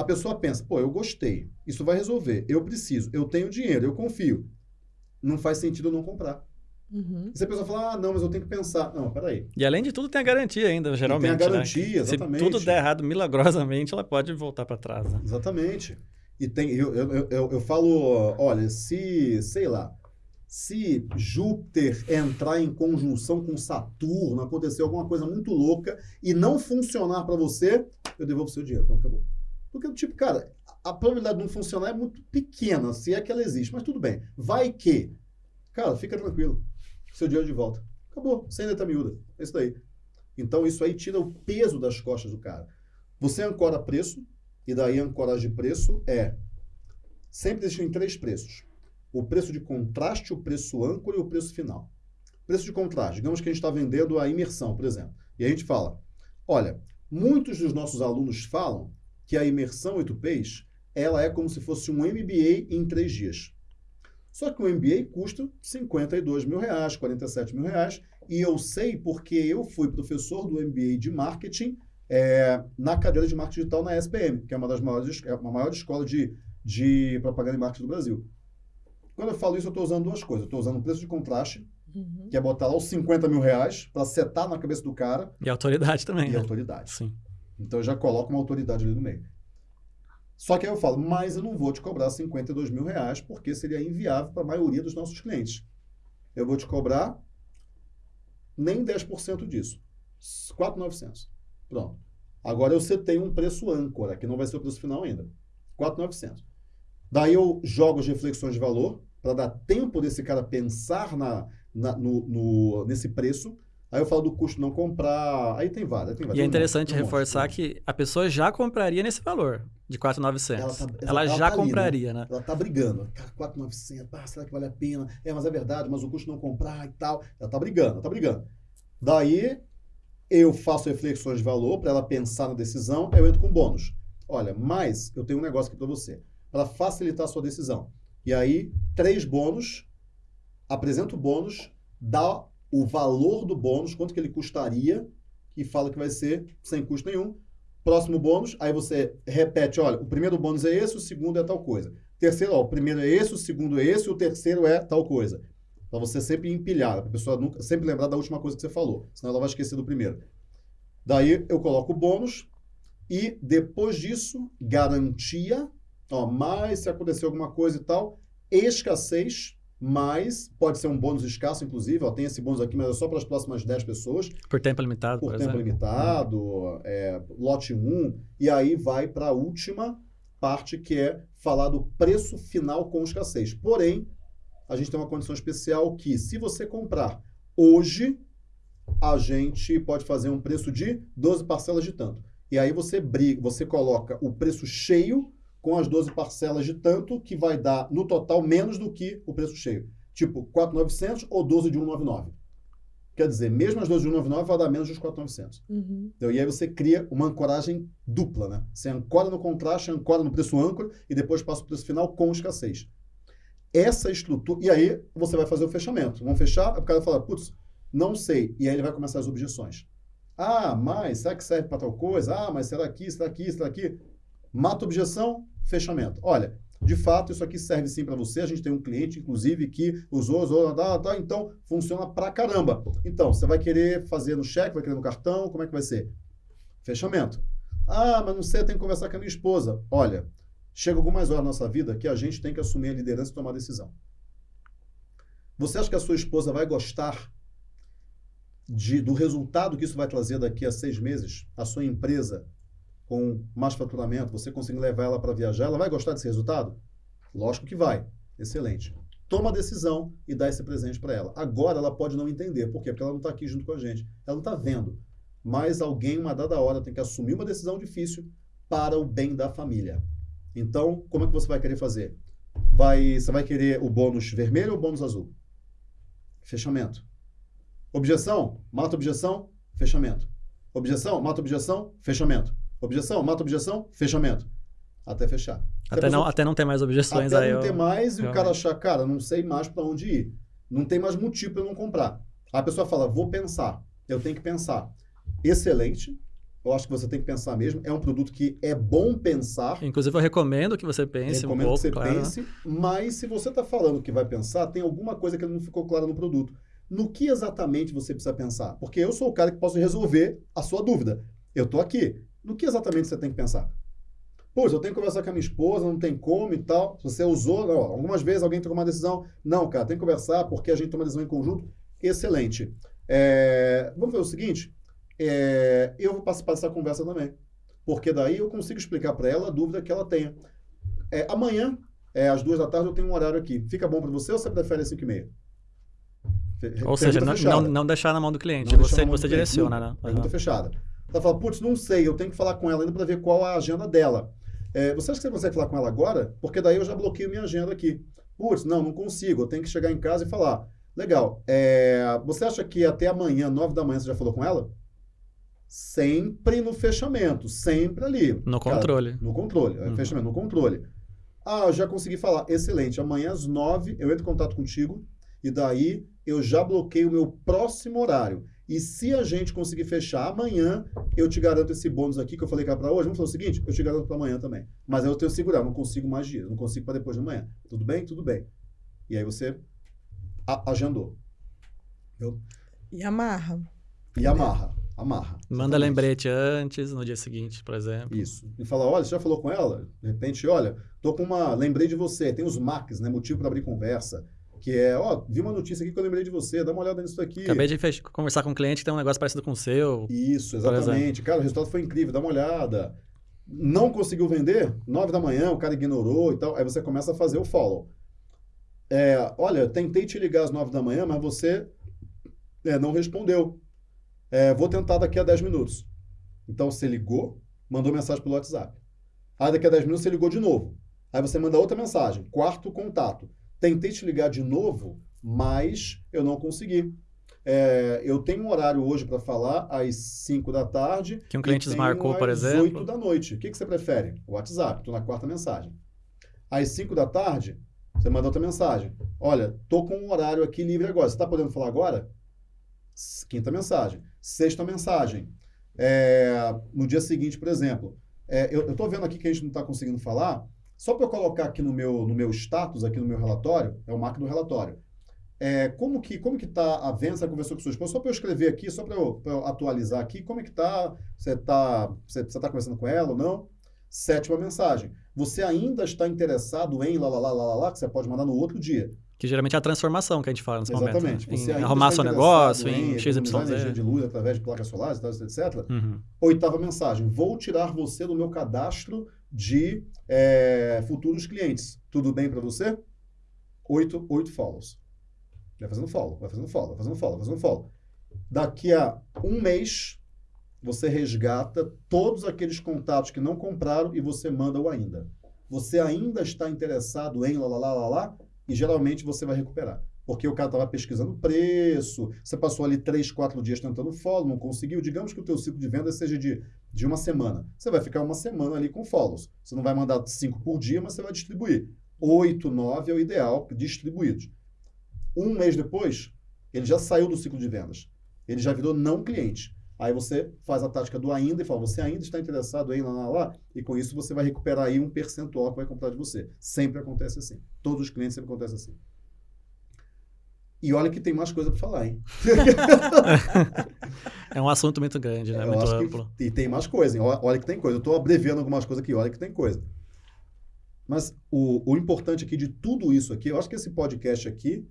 a pessoa pensa, pô, eu gostei, isso vai resolver, eu preciso, eu tenho dinheiro, eu confio. Não faz sentido eu não comprar. Uhum. E se a pessoa falar, ah, não, mas eu tenho que pensar. Não, peraí. E além de tudo, tem a garantia ainda, geralmente. garantia, né? exatamente. Se tudo der errado milagrosamente, ela pode voltar para trás. Né? Exatamente. E tem, eu, eu, eu, eu- eu falo, olha, se, sei lá, se Júpiter entrar em conjunção com Saturno, acontecer alguma coisa muito louca e não funcionar para você, eu devolvo seu dinheiro. Pronto, acabou. Porque, tipo, cara, a probabilidade de não funcionar é muito pequena, se é que ela existe. Mas tudo bem. Vai que. Cara, fica tranquilo. Seu dinheiro de volta. Acabou. Sem letra miúda. É isso daí. Então, isso aí tira o peso das costas do cara. Você ancora preço, e daí a ancoragem de preço é. Sempre existem três preços: o preço de contraste, o preço âncora e o preço final. Preço de contraste, digamos que a gente está vendendo a imersão, por exemplo. E a gente fala: olha, muitos dos nossos alunos falam que a imersão 8Ps ela é como se fosse um MBA em três dias. Só que o MBA custa 52 mil reais, 47 mil reais, e eu sei porque eu fui professor do MBA de marketing é, na cadeira de marketing digital na SPM, que é uma das maiores, é uma maior escola de, de propaganda e marketing do Brasil. Quando eu falo isso, eu estou usando duas coisas. Eu estou usando o preço de contraste, Uhum. que é botar lá os 50 mil reais para setar na cabeça do cara, E autoridade também, e né? autoridade. Sim. Então eu já coloco uma autoridade ali no meio. Só que aí eu falo, mas eu não vou te cobrar 52 mil reais porque seria inviável para a maioria dos nossos clientes. Eu vou te cobrar nem 10% disso. 4,900. Pronto. Agora eu setei um preço âncora, que não vai ser o preço final ainda. 4,900. Daí eu jogo as reflexões de valor para dar tempo desse cara pensar na, na no, no, nesse preço. Aí eu falo do custo não comprar. Aí tem várias. Tem várias. E é interessante um monte, reforçar um monte. que a pessoa já compraria nesse valor de 4,900. Ela tá- Ela, ela já tá ali, né? compraria, né? Ela tá brigando. Cara, 4,900. Ah, será que vale a pena? É, mas é verdade, mas o custo não comprar e tal. Ela tá brigando, ela tá brigando. Daí eu faço reflexões de valor para ela pensar na decisão, aí eu entro com bônus. Olha, mas eu tenho um negócio aqui para você. Para facilitar a sua decisão. E aí, três bônus, apresenta o bônus, dá o valor do bônus, quanto que ele custaria, e fala que vai ser sem custo nenhum. Próximo bônus, aí você repete, olha, o primeiro bônus é esse, o segundo é tal coisa. Terceiro, ó, o primeiro é esse, o segundo é esse, o terceiro é tal coisa. Para você sempre empilhar, para a pessoa nunca, sempre lembrar da última coisa que você falou, senão ela vai esquecer do primeiro. Daí eu coloco o bônus e depois disso, garantia, ó, mais se acontecer alguma coisa e tal, escassez, mais, pode ser um bônus escasso, inclusive, ó, tem esse bônus aqui, mas é só para as próximas 10 pessoas, Por tempo limitado, por por, tempo exemplo. limitado, é, lote 1, e aí vai para a última parte que é falar do preço final com escassez. Porém, a gente tem uma condição especial que se você comprar hoje, a gente pode fazer um preço de 12 parcelas de tanto. E aí você briga, você coloca o preço cheio com as 12 parcelas de tanto, que vai dar no total menos do que o preço cheio. Tipo, 4.900 ou 12 de 199. Quer dizer, mesmo as 12 de 199 vai dar menos dos 4.900. Uhum. Então, e aí você cria uma ancoragem dupla, né? Você ancora no contraste, ancora no preço âncora e depois passa o preço final com escassez. Essa estrutura. E aí você vai fazer o fechamento. Vamos fechar, o cara fala, putz, não sei. E aí ele vai começar as objeções. Ah, mas será que serve para tal coisa? Ah, mas será aqui, será aqui, será aqui? Mata a objeção, fechamento. Olha, de fato, isso aqui serve sim para você. A gente tem um cliente, inclusive, que usou, usou, tá, tá, então funciona pra caramba. Então, você vai querer fazer no cheque, vai querer no cartão, como é que vai ser? Fechamento. Ah, mas não sei, eu tenho que conversar com a minha esposa. Olha, chega algumas horas na nossa vida que a gente tem que assumir a liderança e tomar decisão. Você acha que a sua esposa vai gostar de, do resultado que isso vai trazer daqui a seis meses? A sua empresa com mais faturamento, você conseguir levar ela para viajar, ela vai gostar desse resultado? Lógico que vai. Excelente. Toma a decisão e dá esse presente para ela. Agora ela pode não entender. Por quê? Porque ela não está aqui junto com a gente. Ela não está vendo. Mas alguém, uma dada hora, tem que assumir uma decisão difícil para o bem da família. Então, como é que você vai querer fazer? Vai, você vai querer o bônus vermelho ou o bônus azul? Fechamento. Objeção? Mata objeção? Fechamento. Objeção? Mata objeção? Fechamento. Objeção? Mata objeção? Fechamento. Até fechar. Se Até, não, até não ter mais objeções até aí. não eu- ter mais e o cara achar, cara, não sei mais para onde ir. Não tem mais motivo para eu não comprar. A pessoa fala, vou pensar. Eu tenho que pensar. Excelente. Eu acho que você tem que pensar mesmo. É um produto que é bom pensar. Inclusive, eu recomendo que você pense um Recomendo pouco, que você claro. pense. Mas se você está falando que vai pensar, tem alguma coisa que não ficou clara no produto. No que exatamente você precisa pensar? Porque eu sou o cara que posso resolver a sua dúvida. Eu estou aqui. No que exatamente você tem que pensar? Pois, eu tenho que conversar com a minha esposa, não tem como e tal. Se você usou, não, algumas vezes alguém tomou uma decisão. Não, cara, tem que conversar porque a gente toma decisão em conjunto. Excelente. É, vamos ver o seguinte: é, eu vou participar dessa conversa também. Porque daí eu consigo explicar para ela a dúvida que ela tenha. É, amanhã, é, às duas da tarde, eu tenho um horário aqui. Fica bom para você ou você prefere às cinco e meia? Ou seja, não, não, não deixar na mão do cliente. Você você cliente, direciona, nunca. né? Pergunta Aham. fechada. Ela fala, putz, não sei, eu tenho que falar com ela ainda para ver qual a agenda dela. É, você acha que você consegue falar com ela agora? Porque daí eu já bloqueio minha agenda aqui. Putz, não, não consigo. Eu tenho que chegar em casa e falar. Legal. é, você acha que até amanhã, nove da manhã, você já falou com ela? Sempre no fechamento, sempre ali. No Cara, controle. no controle, é Uhum. fechamento, no controle. Ah, eu já consegui falar. Excelente. Amanhã às nove eu entro em contato contigo e daí eu já bloqueio o meu próximo horário. E se a gente conseguir fechar amanhã, eu te garanto esse bônus aqui que eu falei que era para hoje. Vamos fazer o seguinte, eu te garanto para amanhã também. Mas aí eu tenho que segurar, não consigo mais dias, não consigo para depois de amanhã. Tudo bem? Tudo bem. E aí você a- agendou. E amarra. E amarra, amarra. Manda Exatamente. lembrete antes, no dia seguinte, por exemplo. Isso. E fala, olha, você já falou com ela? De repente, olha, tô com uma. Lembrei de você. Tem os MACs, né? Motivo para abrir conversa. Que é, ó, vi uma notícia aqui que eu lembrei de você, dá uma olhada nisso aqui. Acabei de conversar com um cliente que tem um negócio parecido com o seu. Isso, exatamente. Cara, o resultado foi incrível, dá uma olhada. Não conseguiu vender? Nove da manhã, o cara ignorou e tal. Aí você começa a fazer o follow. É, olha, tentei te ligar às nove da manhã, mas você é, não respondeu. É, vou tentar daqui a 10 minutos. Então você ligou, mandou mensagem pelo WhatsApp. Aí daqui a 10 minutos você ligou de novo. Aí você manda outra mensagem, quarto contato. Tentei te ligar de novo, mas eu não consegui. É, eu tenho um horário hoje para falar às 5 da tarde. Que um cliente desmarcou, por às exemplo. 8 da noite. O que, que você prefere? O WhatsApp, estou na quarta mensagem. Às 5 da tarde, você manda outra mensagem. Olha, tô com um horário aqui livre agora. Você está podendo falar agora? Quinta mensagem. Sexta mensagem. É, no dia seguinte, por exemplo, é, eu estou vendo aqui que a gente não está conseguindo falar. Só para eu colocar aqui no meu, no meu status, aqui no meu relatório, é o marco do relatório. É, como que como que está a venda? Você conversou com sua esposa? Só para eu escrever aqui, só para eu, eu atualizar aqui, como é que está? Você está você, você tá conversando com ela ou não? Sétima mensagem. Você ainda está interessado em lá, lá, lá, lá, lá, que você pode mandar no outro dia. Que geralmente é a transformação que a gente fala nesse Exatamente. momento. Você Em ainda arrumar seu negócio, em em economizar energia XYZ. de luz através de placas solares, etc. Uhum. Oitava mensagem. Vou tirar você do meu cadastro de é, futuros clientes. Tudo bem para você? Oito, oito follows. Vai fazendo follow, vai fazendo follow, vai fazendo follow, vai fazendo follow. Daqui a um mês, você resgata todos aqueles contatos que não compraram e você manda o ainda. Você ainda está interessado em lá, lá, lá, lá, lá, e geralmente você vai recuperar. Porque o cara estava pesquisando preço, você passou ali três, quatro dias tentando follow, não conseguiu. Digamos que o teu ciclo de venda seja de, de uma semana. Você vai ficar uma semana ali com follows. Você não vai mandar cinco por dia, mas você vai distribuir. Oito, nove é o ideal, distribuídos. Um mês depois, ele já saiu do ciclo de vendas. Ele já virou não cliente. Aí você faz a tática do ainda e fala, você ainda está interessado em lá, lá, lá, e com isso você vai recuperar aí um percentual que vai comprar de você. Sempre acontece assim. Todos os clientes sempre acontece assim. E olha que tem mais coisa para falar, hein? É um assunto muito grande, né? Eu muito acho que- amplo. e tem mais coisa, hein? Olha, que tem coisa. Eu estou abreviando algumas coisas aqui, olha que tem coisa. Mas o, o importante aqui de tudo isso aqui, eu acho que esse podcast aqui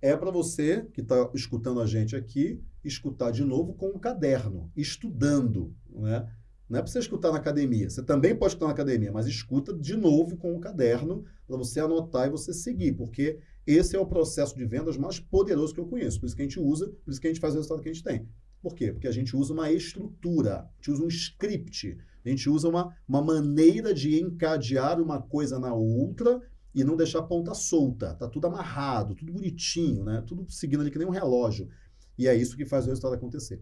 é para você que está escutando a gente aqui, escutar de novo com um caderno, estudando, né? Não é para você escutar na academia. Você também pode escutar na academia, mas escuta de novo com um caderno para você anotar e você seguir, porque esse é o processo de vendas mais poderoso que eu conheço. Por isso que a gente usa, por isso que a gente faz o resultado que a gente tem. Por quê? Porque a gente usa uma estrutura, a gente usa um script, a gente usa uma, uma maneira de encadear uma coisa na outra e não deixar a ponta solta. Tá tudo amarrado, tudo bonitinho, né? Tudo seguindo ali que nem um relógio. E é isso que faz o resultado acontecer.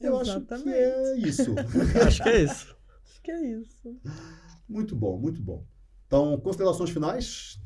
Eu acho que é isso. Acho que é isso. Acho que é isso. muito bom, muito bom. Então, considerações finais?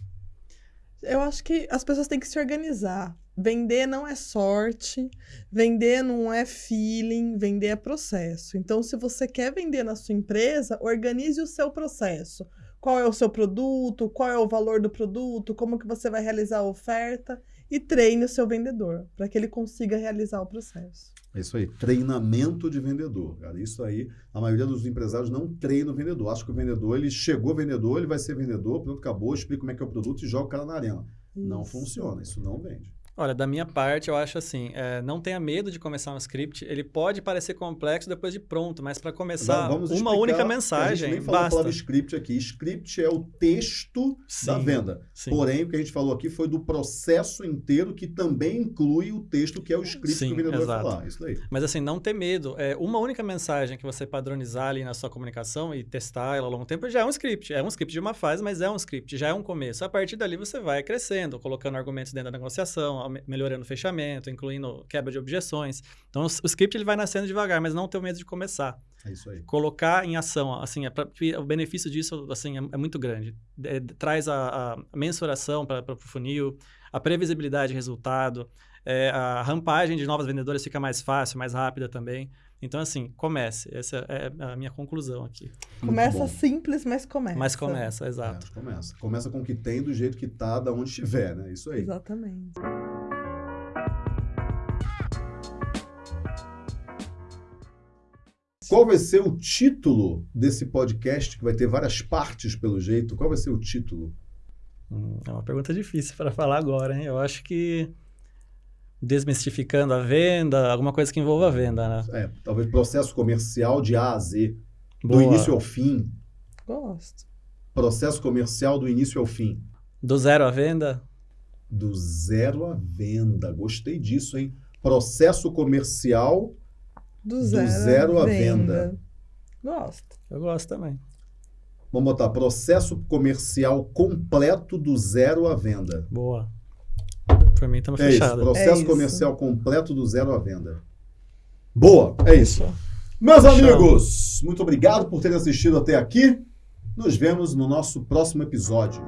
Eu acho que as pessoas têm que se organizar. Vender não é sorte, vender não é feeling, vender é processo. Então, se você quer vender na sua empresa, organize o seu processo. Qual é o seu produto, qual é o valor do produto, como que você vai realizar a oferta e treine o seu vendedor para que ele consiga realizar o processo. É isso aí, treinamento de vendedor. Cara, isso aí, a maioria dos empresários não treina o vendedor. Acha que o vendedor, ele chegou vendedor, ele vai ser vendedor, pronto, acabou, explica como é que é o produto e joga o cara na arena. Não Isso. funciona, isso não vende. Olha, da minha parte, eu acho assim, é, não tenha medo de começar um script. Ele pode parecer complexo depois de pronto, mas para começar Vamos uma única que A gente mensagem, nem falou a basta. palavra script aqui. Script é o texto da Sim, venda. sim. Porém, o que a gente falou aqui foi do processo inteiro, que também inclui o texto, que é o script Sim, que o vendedor vai exato. falar. Isso daí. Mas assim, não ter medo. É, uma única mensagem que você padronizar ali na sua comunicação e testar ela ao longo do tempo já é um script. É um script de uma fase, mas é um script, já é um começo. A partir dali você vai crescendo, colocando argumentos dentro da negociação, melhorando o fechamento, incluindo quebra de objeções. Então o, script ele vai nascendo devagar, mas não ter medo de começar. É isso aí. Colocar em ação, assim, é pra- o benefício disso assim, é, é muito grande. É, traz a, a mensuração para o funil, a previsibilidade de resultado, é, a rampagem de novas vendedoras fica mais fácil, mais rápida também. Então, assim, comece. Essa é a minha conclusão aqui. Muito Começa bom. simples, mas começa. Mas começa, exato. É, começa. Começa com o que tem, do jeito que tá, da onde estiver, né? Isso aí. Exatamente. Qual vai ser o título desse podcast, que vai ter várias partes pelo jeito? Qual vai ser o título? Hum, É uma pergunta difícil para falar agora, hein? Eu acho que desmistificando a venda, alguma coisa que envolva a venda, né? É, talvez processo comercial de A a Z, do Boa. início ao fim. Gosto. Processo comercial do início ao fim. Do zero à venda? Do zero à venda. Gostei disso, hein? Processo comercial. Do Do zero, zero à venda. venda. Gosto. Eu gosto também. Vamos botar processo comercial completo do zero à venda. Boa. Por mim, estamos É isso. fechados. Processo É isso. comercial completo do zero à venda. Boa, é isso. Meus Show. amigos, muito obrigado por terem assistido até aqui. Nos vemos no nosso próximo episódio.